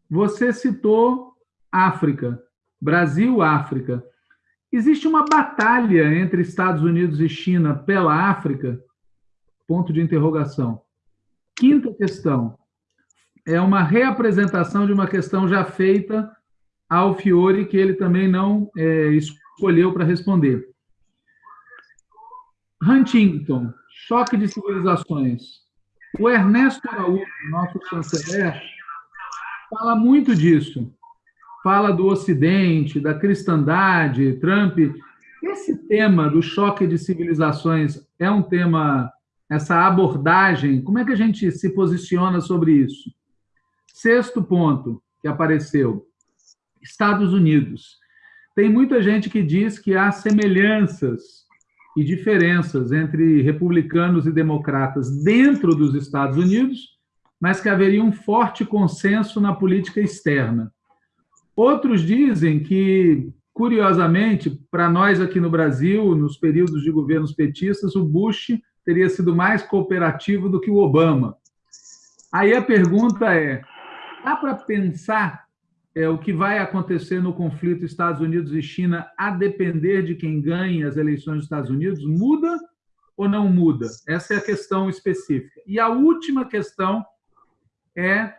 você citou África. Brasil-África. Existe uma batalha entre Estados Unidos e China pela África? Ponto de interrogação. Quinta questão. É uma reapresentação de uma questão já feita ao Fiore, que ele também não é, escolheu para responder. Huntington, choque de civilizações. O Ernesto Araújo, nosso chanceler, fala muito disso fala do Ocidente, da cristandade, Trump. Esse tema do choque de civilizações é um tema, essa abordagem, como é que a gente se posiciona sobre isso? Sexto ponto que apareceu: Estados Unidos. Tem muita gente que diz que há semelhanças e diferenças entre republicanos e democratas dentro dos Estados Unidos, mas que haveria um forte consenso na política externa. Outros dizem que, curiosamente, para nós aqui no Brasil, nos períodos de governos petistas, o Bush teria sido mais cooperativo do que o Obama. Aí a pergunta é: dá para pensar é, o que vai acontecer no conflito Estados Unidos e China a depender de quem ganhe as eleições dos Estados Unidos? Muda ou não muda? Essa é a questão específica. E a última questão é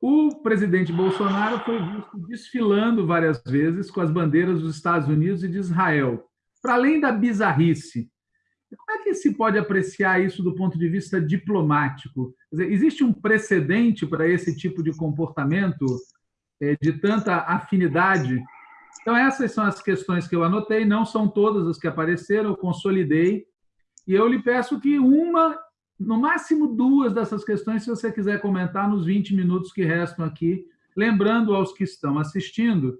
o presidente Bolsonaro foi visto desfilando várias vezes com as bandeiras dos Estados Unidos e de Israel. Para além da bizarrice, como é que se pode apreciar isso do ponto de vista diplomático? Dizer, existe um precedente para esse tipo de comportamento é, de tanta afinidade? Então, essas são as questões que eu anotei, não são todas as que apareceram, eu consolidei, e eu lhe peço que uma no máximo duas dessas questões, se você quiser comentar nos 20 minutos que restam aqui, lembrando aos que estão assistindo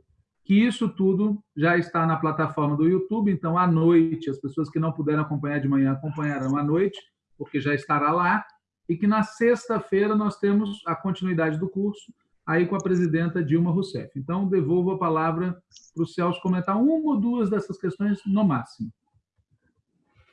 que isso tudo já está na plataforma do YouTube, então à noite, as pessoas que não puderam acompanhar de manhã acompanharão à noite, porque já estará lá, e que na sexta-feira nós temos a continuidade do curso aí com a presidenta Dilma Rousseff. Então, devolvo a palavra para o Celso comentar uma ou duas dessas questões no máximo.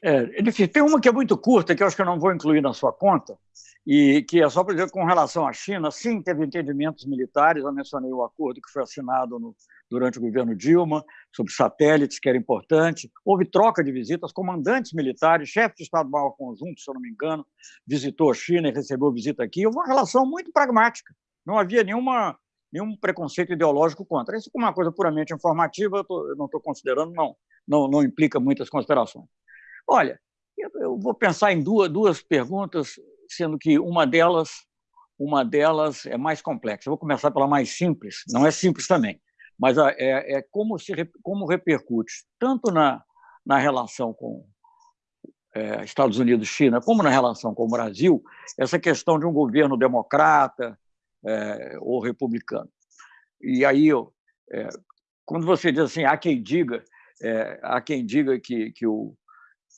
É, enfim, tem uma que é muito curta, que eu acho que eu não vou incluir na sua conta, e que é só para dizer com relação à China, sim, teve entendimentos militares, eu mencionei o acordo que foi assinado no, durante o governo Dilma, sobre satélites, que era importante, houve troca de visitas, comandantes militares, chefe de Estado-Maior Conjunto, se eu não me engano, visitou a China e recebeu visita aqui, houve uma relação muito pragmática, não havia nenhuma, nenhum preconceito ideológico contra. Isso, como uma coisa puramente informativa, eu, tô, eu não estou considerando, não, não, não implica muitas considerações. Olha, eu vou pensar em duas, duas perguntas, sendo que uma delas, uma delas é mais complexa. Eu vou começar pela mais simples, não é simples também, mas é, é como, se, como repercute tanto na, na relação com é, Estados Unidos China, como na relação com o Brasil, essa questão de um governo democrata é, ou republicano. E aí, eu, é, quando você diz assim, há quem diga, é, há quem diga que, que o,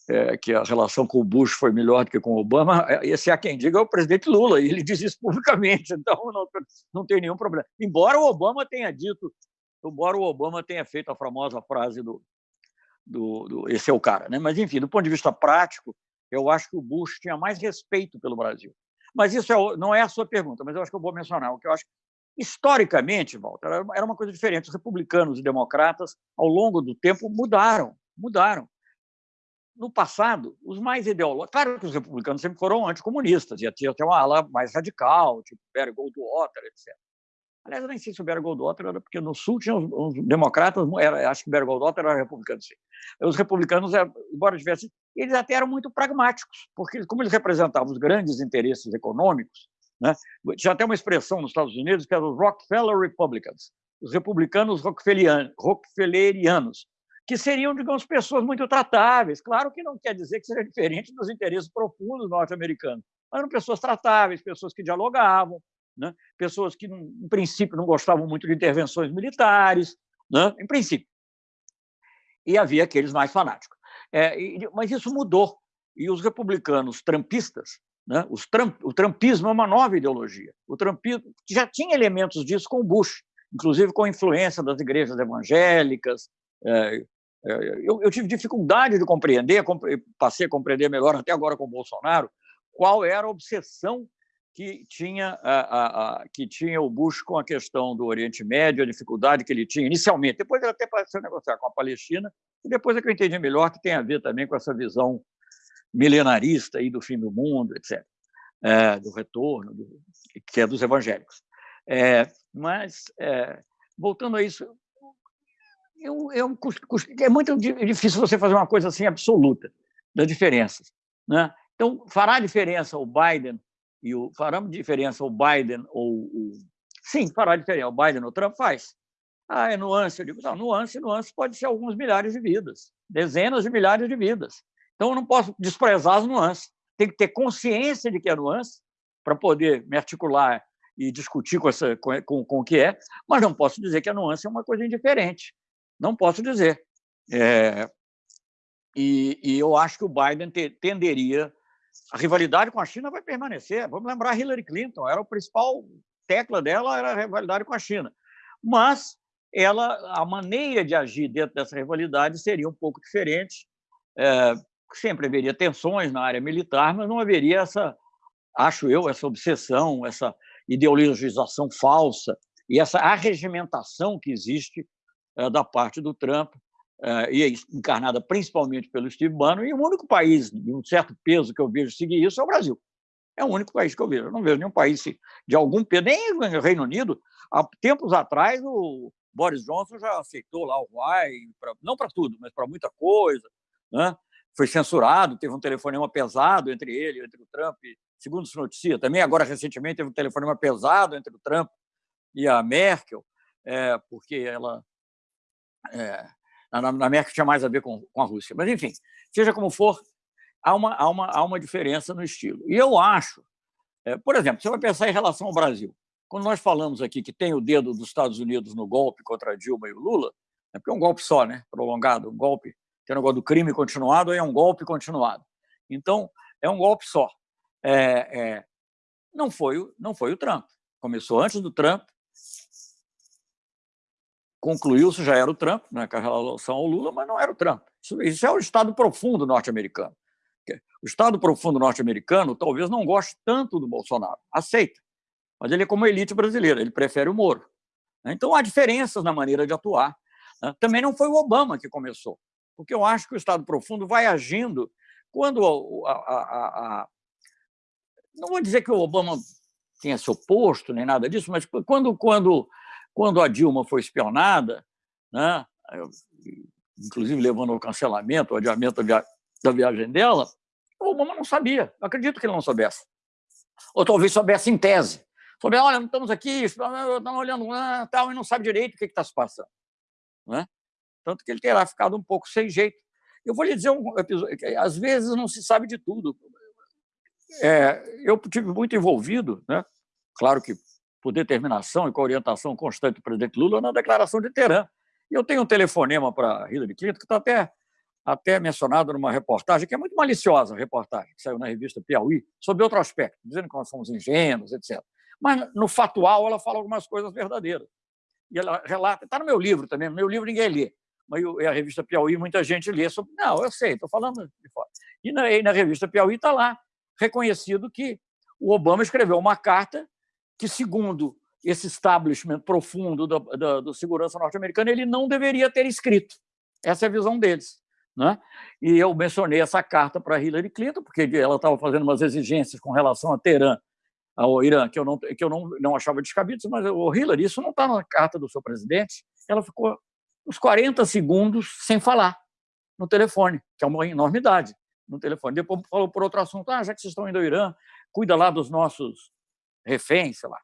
é, que a relação com o Bush foi melhor do que com o Obama, é, esse há quem diga é o presidente Lula, e ele diz isso publicamente, então não, não tem nenhum problema. Embora o Obama tenha dito, embora o Obama tenha feito a famosa frase do, do, do esse é o cara, né? mas enfim, do ponto de vista prático, eu acho que o Bush tinha mais respeito pelo Brasil. Mas isso é, não é a sua pergunta, mas eu acho que eu vou mencionar. O que eu acho historicamente, Walter, era uma coisa diferente. Os republicanos e democratas, ao longo do tempo, mudaram, mudaram no passado, os mais ideológicos. Claro que os republicanos sempre foram anticomunistas, e tinha até uma ala mais radical, tipo Barry Goldwater, etc. Aliás, eu nem sei se o Barry Goldwater era, porque no Sul tinha uns, uns democratas, era, acho que o Barry Goldwater era republicano, sim. Os republicanos, é, embora tivessem, eles até eram muito pragmáticos, porque como eles representavam os grandes interesses econômicos, né, tinha até uma expressão nos Estados Unidos que era os Rockefeller Republicans, os republicanos rockefellerianos, que seriam, digamos, pessoas muito tratáveis. Claro que não quer dizer que seja diferente dos interesses profundos norte-americanos, mas eram pessoas tratáveis, pessoas que dialogavam, né? pessoas que, em princípio, não gostavam muito de intervenções militares, né? em princípio. E havia aqueles mais fanáticos. É, e, mas isso mudou. E os republicanos trampistas, né? os Trump, o trumpismo é uma nova ideologia. O trumpismo já tinha elementos disso com Bush, inclusive com a influência das igrejas evangélicas, é, eu, eu, tive dificuldade de compreender, passei a compreender melhor até agora com o Bolsonaro, qual era a obsessão que tinha, a, a, a, que tinha o Bush com a questão do Oriente Médio, a dificuldade que ele tinha inicialmente. Depois ele até pareceu negociar com a Palestina, e depois é que eu entendi melhor que tem a ver também com essa visão milenarista aí do fim do mundo, etc., é, do retorno, do, que é dos evangélicos. É, mas, é, voltando a isso, eu, eu, é muito difícil você fazer uma coisa assim absoluta das diferenças. Né? Então, fará diferença o Biden e o fará diferença o Biden ou o sim fará diferença o Biden ou o Trump faz. Ah, é nuance. Eu digo, não, nuance, nuance pode ser alguns milhares de vidas, dezenas de milhares de vidas. Então, eu não posso desprezar as nuances. Tem que ter consciência de que é nuance para poder me articular e discutir com, essa, com, com, com o que é, mas não posso dizer que a nuance é uma coisa indiferente. Não posso dizer. É, e, e, eu acho que o Biden te, tenderia. A rivalidade com a China vai permanecer. Vamos lembrar Hillary Clinton, era o principal tecla dela era a rivalidade com a China. Mas ela, a maneira de agir dentro dessa rivalidade seria um pouco diferente. É, sempre haveria tensões na área militar, mas não haveria essa, acho eu, essa obsessão, essa ideologização falsa e essa arregimentação que existe da parte do Trump, é, e é encarnada principalmente pelo Steve Bannon, e o único país de um certo peso que eu vejo seguir isso é o Brasil. É o único país que eu vejo. Eu não vejo nenhum país de algum peso, nem o Reino Unido. Há tempos atrás, o Boris Johnson já aceitou lá o Huawei, não para tudo, mas para muita coisa. Né? Foi censurado, teve um telefonema pesado entre ele, entre o Trump, segundo se noticia. Também, agora, recentemente, teve um telefonema pesado entre o Trump e a Merkel, é, porque ela é, na, na Merkel tinha mais a ver com, com a Rússia. Mas, enfim, seja como for, há uma, há uma, há uma diferença no estilo. E eu acho, é, por exemplo, você vai pensar em relação ao Brasil. Quando nós falamos aqui que tem o dedo dos Estados Unidos no golpe contra Dilma e o Lula, é porque é um golpe só, né? prolongado, um golpe, tem o negócio do crime continuado, é um golpe continuado. Então, é um golpe só. É, é, não, foi, não foi o Trump. Começou antes do Trump, concluiu-se, já era o Trump, né, com relação ao Lula, mas não era o Trump. Isso, isso é o Estado profundo norte-americano. O Estado profundo norte-americano talvez não goste tanto do Bolsonaro, aceita, mas ele é como a elite brasileira, ele prefere o Moro. Então, há diferenças na maneira de atuar. Né. Também não foi o Obama que começou, porque eu acho que o Estado profundo vai agindo quando a, a, a não vou dizer que o Obama tenha se oposto nem nada disso, mas quando, quando quando a Dilma foi espionada, né, inclusive levando ao cancelamento, ao adiamento da viagem dela, o Obama não sabia. Eu acredito que ele não soubesse. Ou talvez soubesse em tese. Soubesse, olha, estamos aqui, estamos olhando tal, e não sabe direito o que está se passando. Né? Tanto que ele terá ficado um pouco sem jeito. Eu vou lhe dizer um episódio, às vezes não se sabe de tudo. É, eu tive muito envolvido, né? claro que por determinação e com orientação constante do presidente Lula na declaração de Teherã. E eu tenho um telefonema para Hillary Clinton, que está até, até mencionado numa reportagem, que é muito maliciosa, a reportagem, que saiu na revista Piauí, sobre outro aspecto, dizendo que nós somos ingênuos, etc. Mas, no fatual, ela fala algumas coisas verdadeiras. E ela relata, está no meu livro também, no meu livro ninguém lê, mas a revista Piauí muita gente lê sobre. Não, eu sei, estou falando de fora. E na, e na revista Piauí está lá, reconhecido que o Obama escreveu uma carta que, segundo esse establishment profundo da, da, da segurança norte-americana, ele não deveria ter escrito. Essa é a visão deles. Né? E eu mencionei essa carta para Hillary Clinton, porque ela estava fazendo umas exigências com relação a Teherã, ao Irã, que eu não, que eu não, não achava descabido, mas, o Hillary, isso não está na carta do seu presidente. Ela ficou uns 40 segundos sem falar no telefone, que é uma enormidade no telefone. Depois falou por outro assunto, ah, já que vocês estão indo ao Irã, cuida lá dos nossos reféns, sei lá.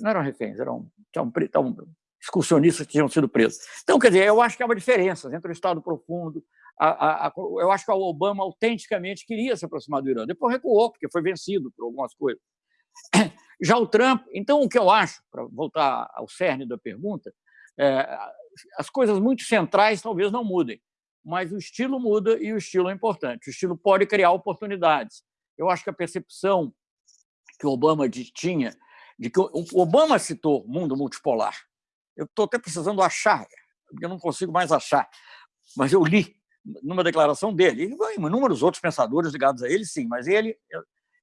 Não eram reféns, eram, tinham, tinham excursionistas que tinham sido presos. Então, quer dizer, eu acho que há uma diferença entre o Estado profundo. A, a, a, eu acho que o Obama autenticamente queria se aproximar do Irã. Depois recuou, porque foi vencido por algumas coisas. Já o Trump, então, o que eu acho, para voltar ao cerne da pergunta, é, as coisas muito centrais talvez não mudem, mas o estilo muda e o estilo é importante. O estilo pode criar oportunidades. Eu acho que a percepção que Obama tinha, de que Obama citou mundo multipolar. Eu estou até precisando achar, porque eu não consigo mais achar, mas eu li numa declaração dele, e inúmeros outros pensadores ligados a ele, sim, mas ele,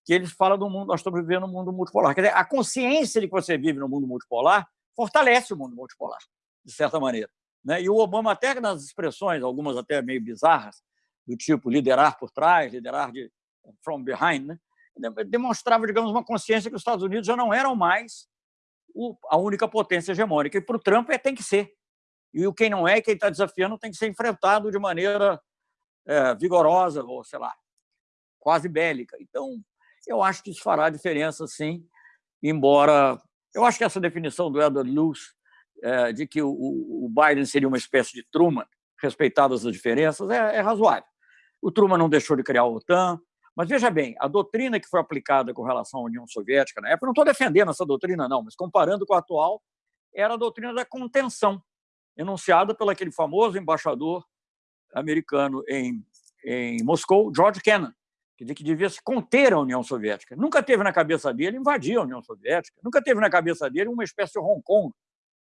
que eles falam do mundo, nós estamos vivendo um mundo multipolar. Quer dizer, a consciência de que você vive no mundo multipolar fortalece o mundo multipolar, de certa maneira. Né? E o Obama, até nas expressões, algumas até meio bizarras, do tipo liderar por trás, liderar de from behind, né? Demonstrava, digamos, uma consciência que os Estados Unidos já não eram mais a única potência hegemônica. E para o Trump é, tem que ser. E o quem não é, quem está desafiando, tem que ser enfrentado de maneira é, vigorosa, ou sei lá, quase bélica. Então, eu acho que isso fará diferença, sim, embora. Eu acho que essa definição do Edward Luce é, de que o, o, Biden seria uma espécie de Truman, respeitadas as diferenças, é, é razoável. O Truman não deixou de criar a OTAN, mas veja bem, a doutrina que foi aplicada com relação à União Soviética na época, não estou defendendo essa doutrina, não, mas comparando com a atual, era a doutrina da contenção, enunciada pelo aquele famoso embaixador americano em, em Moscou, George Kennan, que devia se conter a União Soviética. Nunca teve na cabeça dele invadir a União Soviética, nunca teve na cabeça dele uma espécie de Hong Kong,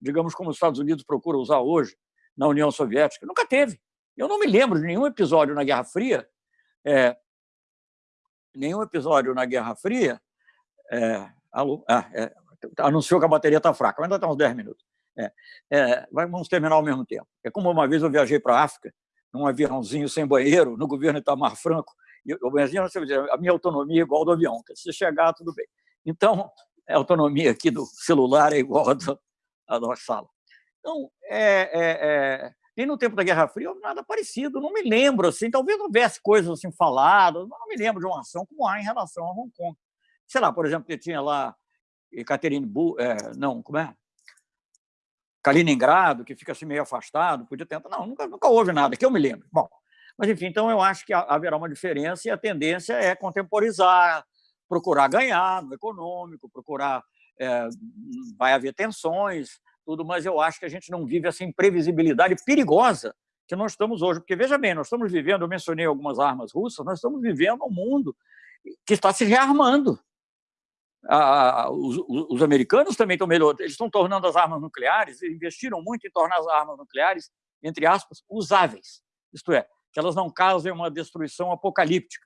digamos como os Estados Unidos procuram usar hoje na União Soviética. Nunca teve. Eu não me lembro de nenhum episódio na Guerra Fria é, nenhum episódio na Guerra Fria é, ah, é, anunciou que a bateria está fraca, mas ainda está uns 10 minutos. É, é, vamos terminar ao mesmo tempo. É como uma vez eu viajei para a África, num aviãozinho sem banheiro, no governo Itamar Franco, eu a minha autonomia é igual do avião, se chegar, tudo bem. Então, a autonomia aqui do celular é igual a, do, a da sala. Então, é, é, é e no tempo da Guerra Fria, nada parecido. Não me lembro, assim, talvez houvesse coisas assim faladas, mas não me lembro de uma ação como há em relação a Hong Kong. Sei lá, por exemplo, que tinha lá Ekaterinburg, é, não, como é? Kaliningrado, que fica assim meio afastado, podia tentar. Não, nunca, nunca houve nada, que eu me lembro. Bom, mas enfim, então eu acho que haverá uma diferença e a tendência é contemporizar, procurar ganhar no econômico, procurar. É, vai haver tensões, tudo, mas eu acho que a gente não vive essa imprevisibilidade perigosa que nós estamos hoje. Porque, veja bem, nós estamos vivendo, eu mencionei algumas armas russas, nós estamos vivendo um mundo que está se rearmando. Ah, os, os, americanos também estão melhorando, eles estão tornando as armas nucleares, investiram muito em tornar as armas nucleares, entre aspas, usáveis. Isto é, que elas não causem uma destruição apocalíptica,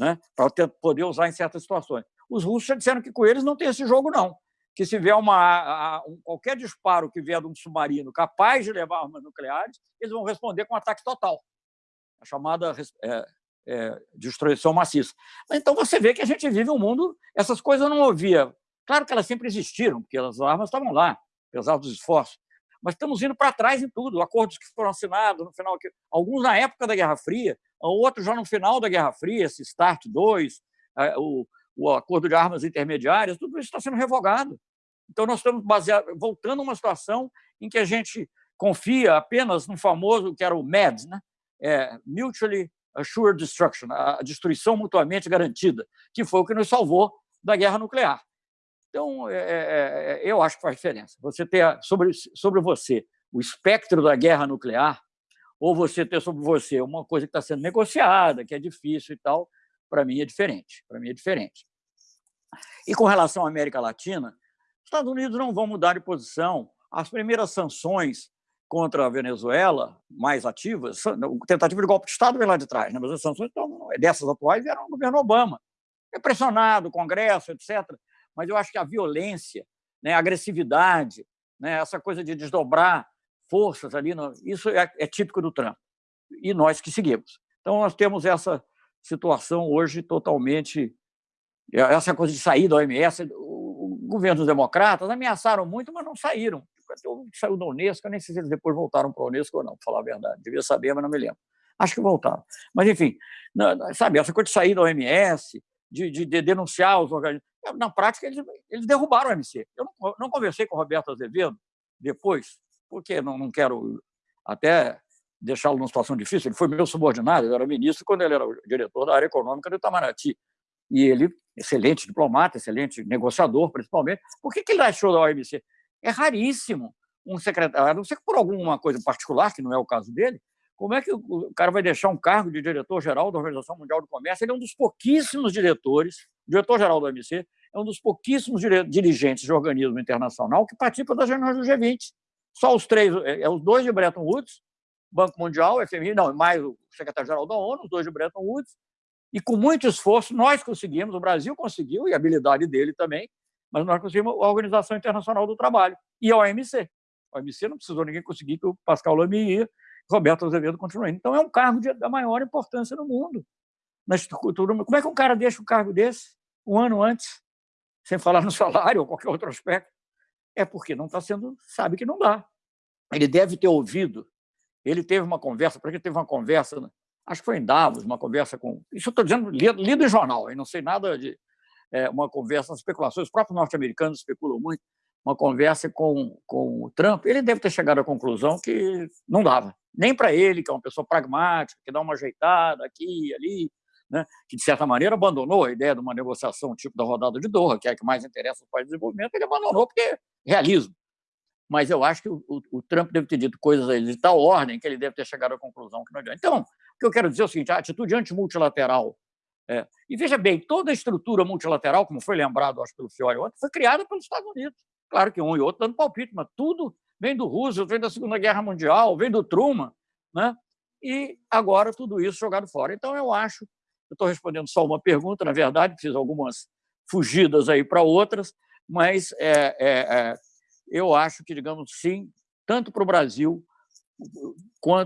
né, para poder usar em certas situações. Os russos já disseram que com eles não tem esse jogo, não que se vier uma, um, qualquer disparo que vier de um submarino capaz de levar armas nucleares, eles vão responder com ataque total, a chamada é, é, destruição maciça. Então você vê que a gente vive um mundo, essas coisas não havia. Claro que elas sempre existiram, porque as armas estavam lá, apesar dos esforços. Mas estamos indo para trás em tudo. Acordos que foram assinados no final, alguns na época da Guerra Fria, outros já no final da Guerra Fria, esse START 2, o, o acordo de armas intermediárias, tudo isso está sendo revogado. Então, nós estamos voltando a uma situação em que a gente confia apenas no famoso, que era o MEDS, né? É, Mutually Assured Destruction, a destruição mutuamente garantida, que foi o que nos salvou da guerra nuclear. Então, é, é, é eu acho que faz diferença. Você ter sobre, sobre você o espectro da guerra nuclear, ou você ter sobre você uma coisa que está sendo negociada, que é difícil e tal, para mim é diferente. Para mim é diferente. E com relação à América Latina, Estados Unidos não vão mudar de posição. As primeiras sanções contra a Venezuela, mais ativas, tentativa de golpe de Estado vem lá de trás, né? mas as sanções então, dessas atuais vieram do governo Obama. É pressionado, o Congresso, etc. Mas eu acho que a violência, né, a agressividade, né, essa coisa de desdobrar forças ali, isso é, é típico do Trump. E nós que seguimos. Então, nós temos essa situação hoje totalmente. Essa coisa de sair da OMS, governos democratas ameaçaram muito, mas não saíram. Saiu da Unesco, eu nem sei se eles depois voltaram para a Unesco ou não, para falar a verdade. Devia saber, mas não me lembro. Acho que voltaram. Mas, enfim, sabe, essa coisa de sair da OMS, de, de, de denunciar os organismos. Na prática, eles, eles derrubaram o OMC. Eu não, não, conversei com o Roberto Azevedo depois, porque não, não quero até deixá-lo numa situação difícil. Ele foi meu subordinado, eu era ministro quando ele era diretor da área econômica do Itamaraty e ele, excelente diplomata, excelente negociador, principalmente, por que, que ele achou da OMC? É raríssimo um secretário, a não ser por alguma coisa particular, que não é o caso dele, como é que o cara vai deixar um cargo de diretor-geral da Organização Mundial do Comércio? Ele é um dos pouquíssimos diretores, diretor-geral da OMC, é um dos pouquíssimos dirigentes de organismo internacional que participa das reuniões do G20. Só os três, é, é os dois de Bretton Woods, Banco Mundial, FMI, não, mais o secretário-geral da ONU, os dois de Bretton Woods, E com muito esforço, nós conseguimos, o Brasil conseguiu, e a habilidade dele também, mas nós conseguimos a Organização Internacional do Trabalho e a OMC. A OMC não precisou ninguém conseguir que o Pascal Lamy ia, Roberto Azevedo continuou Então, é um cargo de, da maior importância no mundo, na estrutura. Como é que um cara deixa um cargo desse um ano antes, sem falar no salário ou qualquer outro aspecto? É porque não está sendo, sabe que não dá. Ele deve ter ouvido, ele teve uma conversa, porque teve uma conversa, acho que foi em Davos, uma conversa com. Isso eu estou dizendo, lido, lido em jornal, eu não sei nada de. É, uma conversa, especulações, os próprios norte-americanos especulam muito, uma conversa com, com o Trump, ele deve ter chegado à conclusão que não dava. Nem para ele, que é uma pessoa pragmática, que dá uma ajeitada aqui e ali, né? que, de certa maneira, abandonou a ideia de uma negociação tipo da rodada de Doha, que é a que mais interessa aos países de desenvolvimento, ele abandonou porque é realismo. Mas eu acho que o, o, o Trump deve ter dito coisas de tal ordem que ele deve ter chegado à conclusão que não adianta. Então, que eu quero dizer é o seguinte, a atitude antimultilateral é, e veja bem, toda a estrutura multilateral, como foi lembrado acho, pelo Fiore ontem, foi criada pelos Estados Unidos. Claro que um e outro dando palpite, mas tudo vem do Roosevelt, vem da Segunda Guerra Mundial, vem do Truman, né? e agora tudo isso jogado fora. Então, eu acho, eu estou respondendo só uma pergunta, na verdade, fiz algumas fugidas aí para outras, mas é, é, é, eu acho que, digamos, sim, tanto para o Brasil,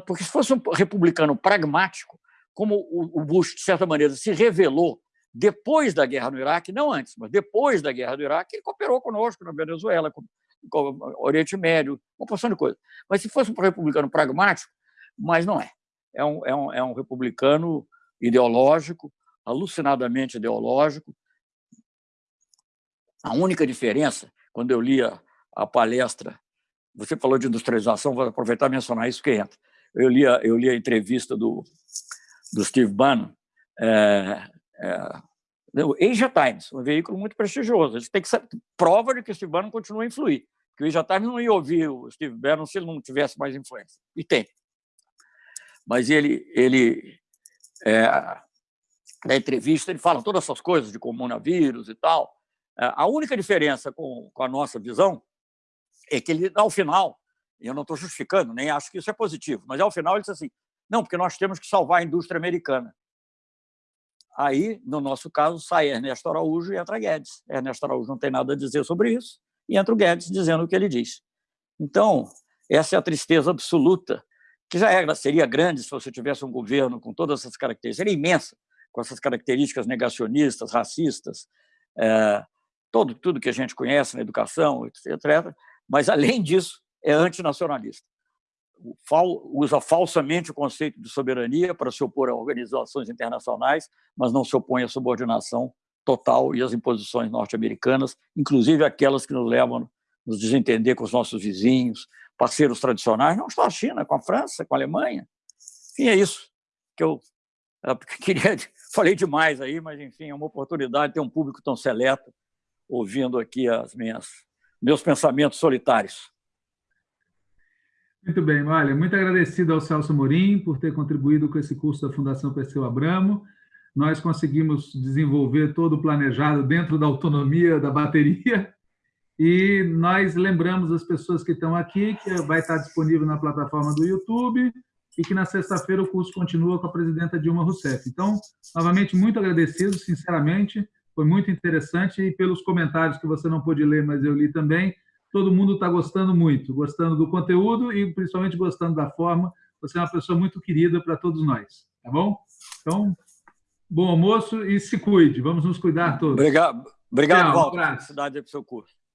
porque se fosse um republicano pragmático, como o Bush, de certa maneira, se revelou depois da guerra no Iraque, não antes, mas depois da guerra do Iraque, ele cooperou conosco na Venezuela, com, o Oriente Médio, uma porção de coisas. Mas se fosse um republicano pragmático, mas não é. É um, é um, é um republicano ideológico, alucinadamente ideológico. A única diferença, quando eu li a, a palestra, você falou de industrialização, vou aproveitar e mencionar isso que entra. Eu li a, eu li a entrevista do, do Steve Bannon, é, é, o Asia Times, um veículo muito prestigioso. Eles têm que ser prova de que o Steve Bannon continua a influir. Que o Asia Times não ia ouvir o Steve Bannon se ele não tivesse mais influência. E tem. Mas ele, ele é, na entrevista, ele fala todas essas coisas de coronavírus e tal. É, a única diferença com, com a nossa visão é que ele, ao final, eu não estou justificando, nem acho que isso é positivo, mas ao final ele diz assim: não, porque nós temos que salvar a indústria americana. Aí, no nosso caso, sai Ernesto Araújo e entra Guedes. Ernesto Araújo não tem nada a dizer sobre isso, e entra o Guedes dizendo o que ele diz. Então, essa é a tristeza absoluta, que já era, seria grande se você tivesse um governo com todas essas características, seria imensa, com essas características negacionistas, racistas, é, todo, tudo que a gente conhece na educação, etc. Mas, além disso, é antinacionalista usa falsamente o conceito de soberania para se opor a organizações internacionais, mas não se opõe à subordinação total e às imposições norte-americanas, inclusive aquelas que nos levam a nos desentender com os nossos vizinhos, parceiros tradicionais, não só a China, com a França, com a Alemanha. Enfim, é isso que eu queria. Falei demais aí, mas enfim, é uma oportunidade de ter um público tão seleto ouvindo aqui as minhas meus pensamentos solitários. Muito bem, olha, muito agradecido ao Celso Morim por ter contribuído com esse curso da Fundação Perseu Abramo. Nós conseguimos desenvolver todo o planejado dentro da autonomia da bateria e nós lembramos as pessoas que estão aqui que vai estar disponível na plataforma do YouTube e que na sexta-feira o curso continua com a presidenta Dilma Rousseff. Então, novamente, muito agradecido, sinceramente, foi muito interessante e pelos comentários que você não pôde ler, mas eu li também, todo mundo está gostando muito, gostando do conteúdo e principalmente gostando da forma. Você é uma pessoa muito querida para todos nós, tá bom? Então, bom almoço e se cuide. Vamos nos cuidar todos. Obrigado, obrigado Tchau, Walter. Felicidade para o seu curso.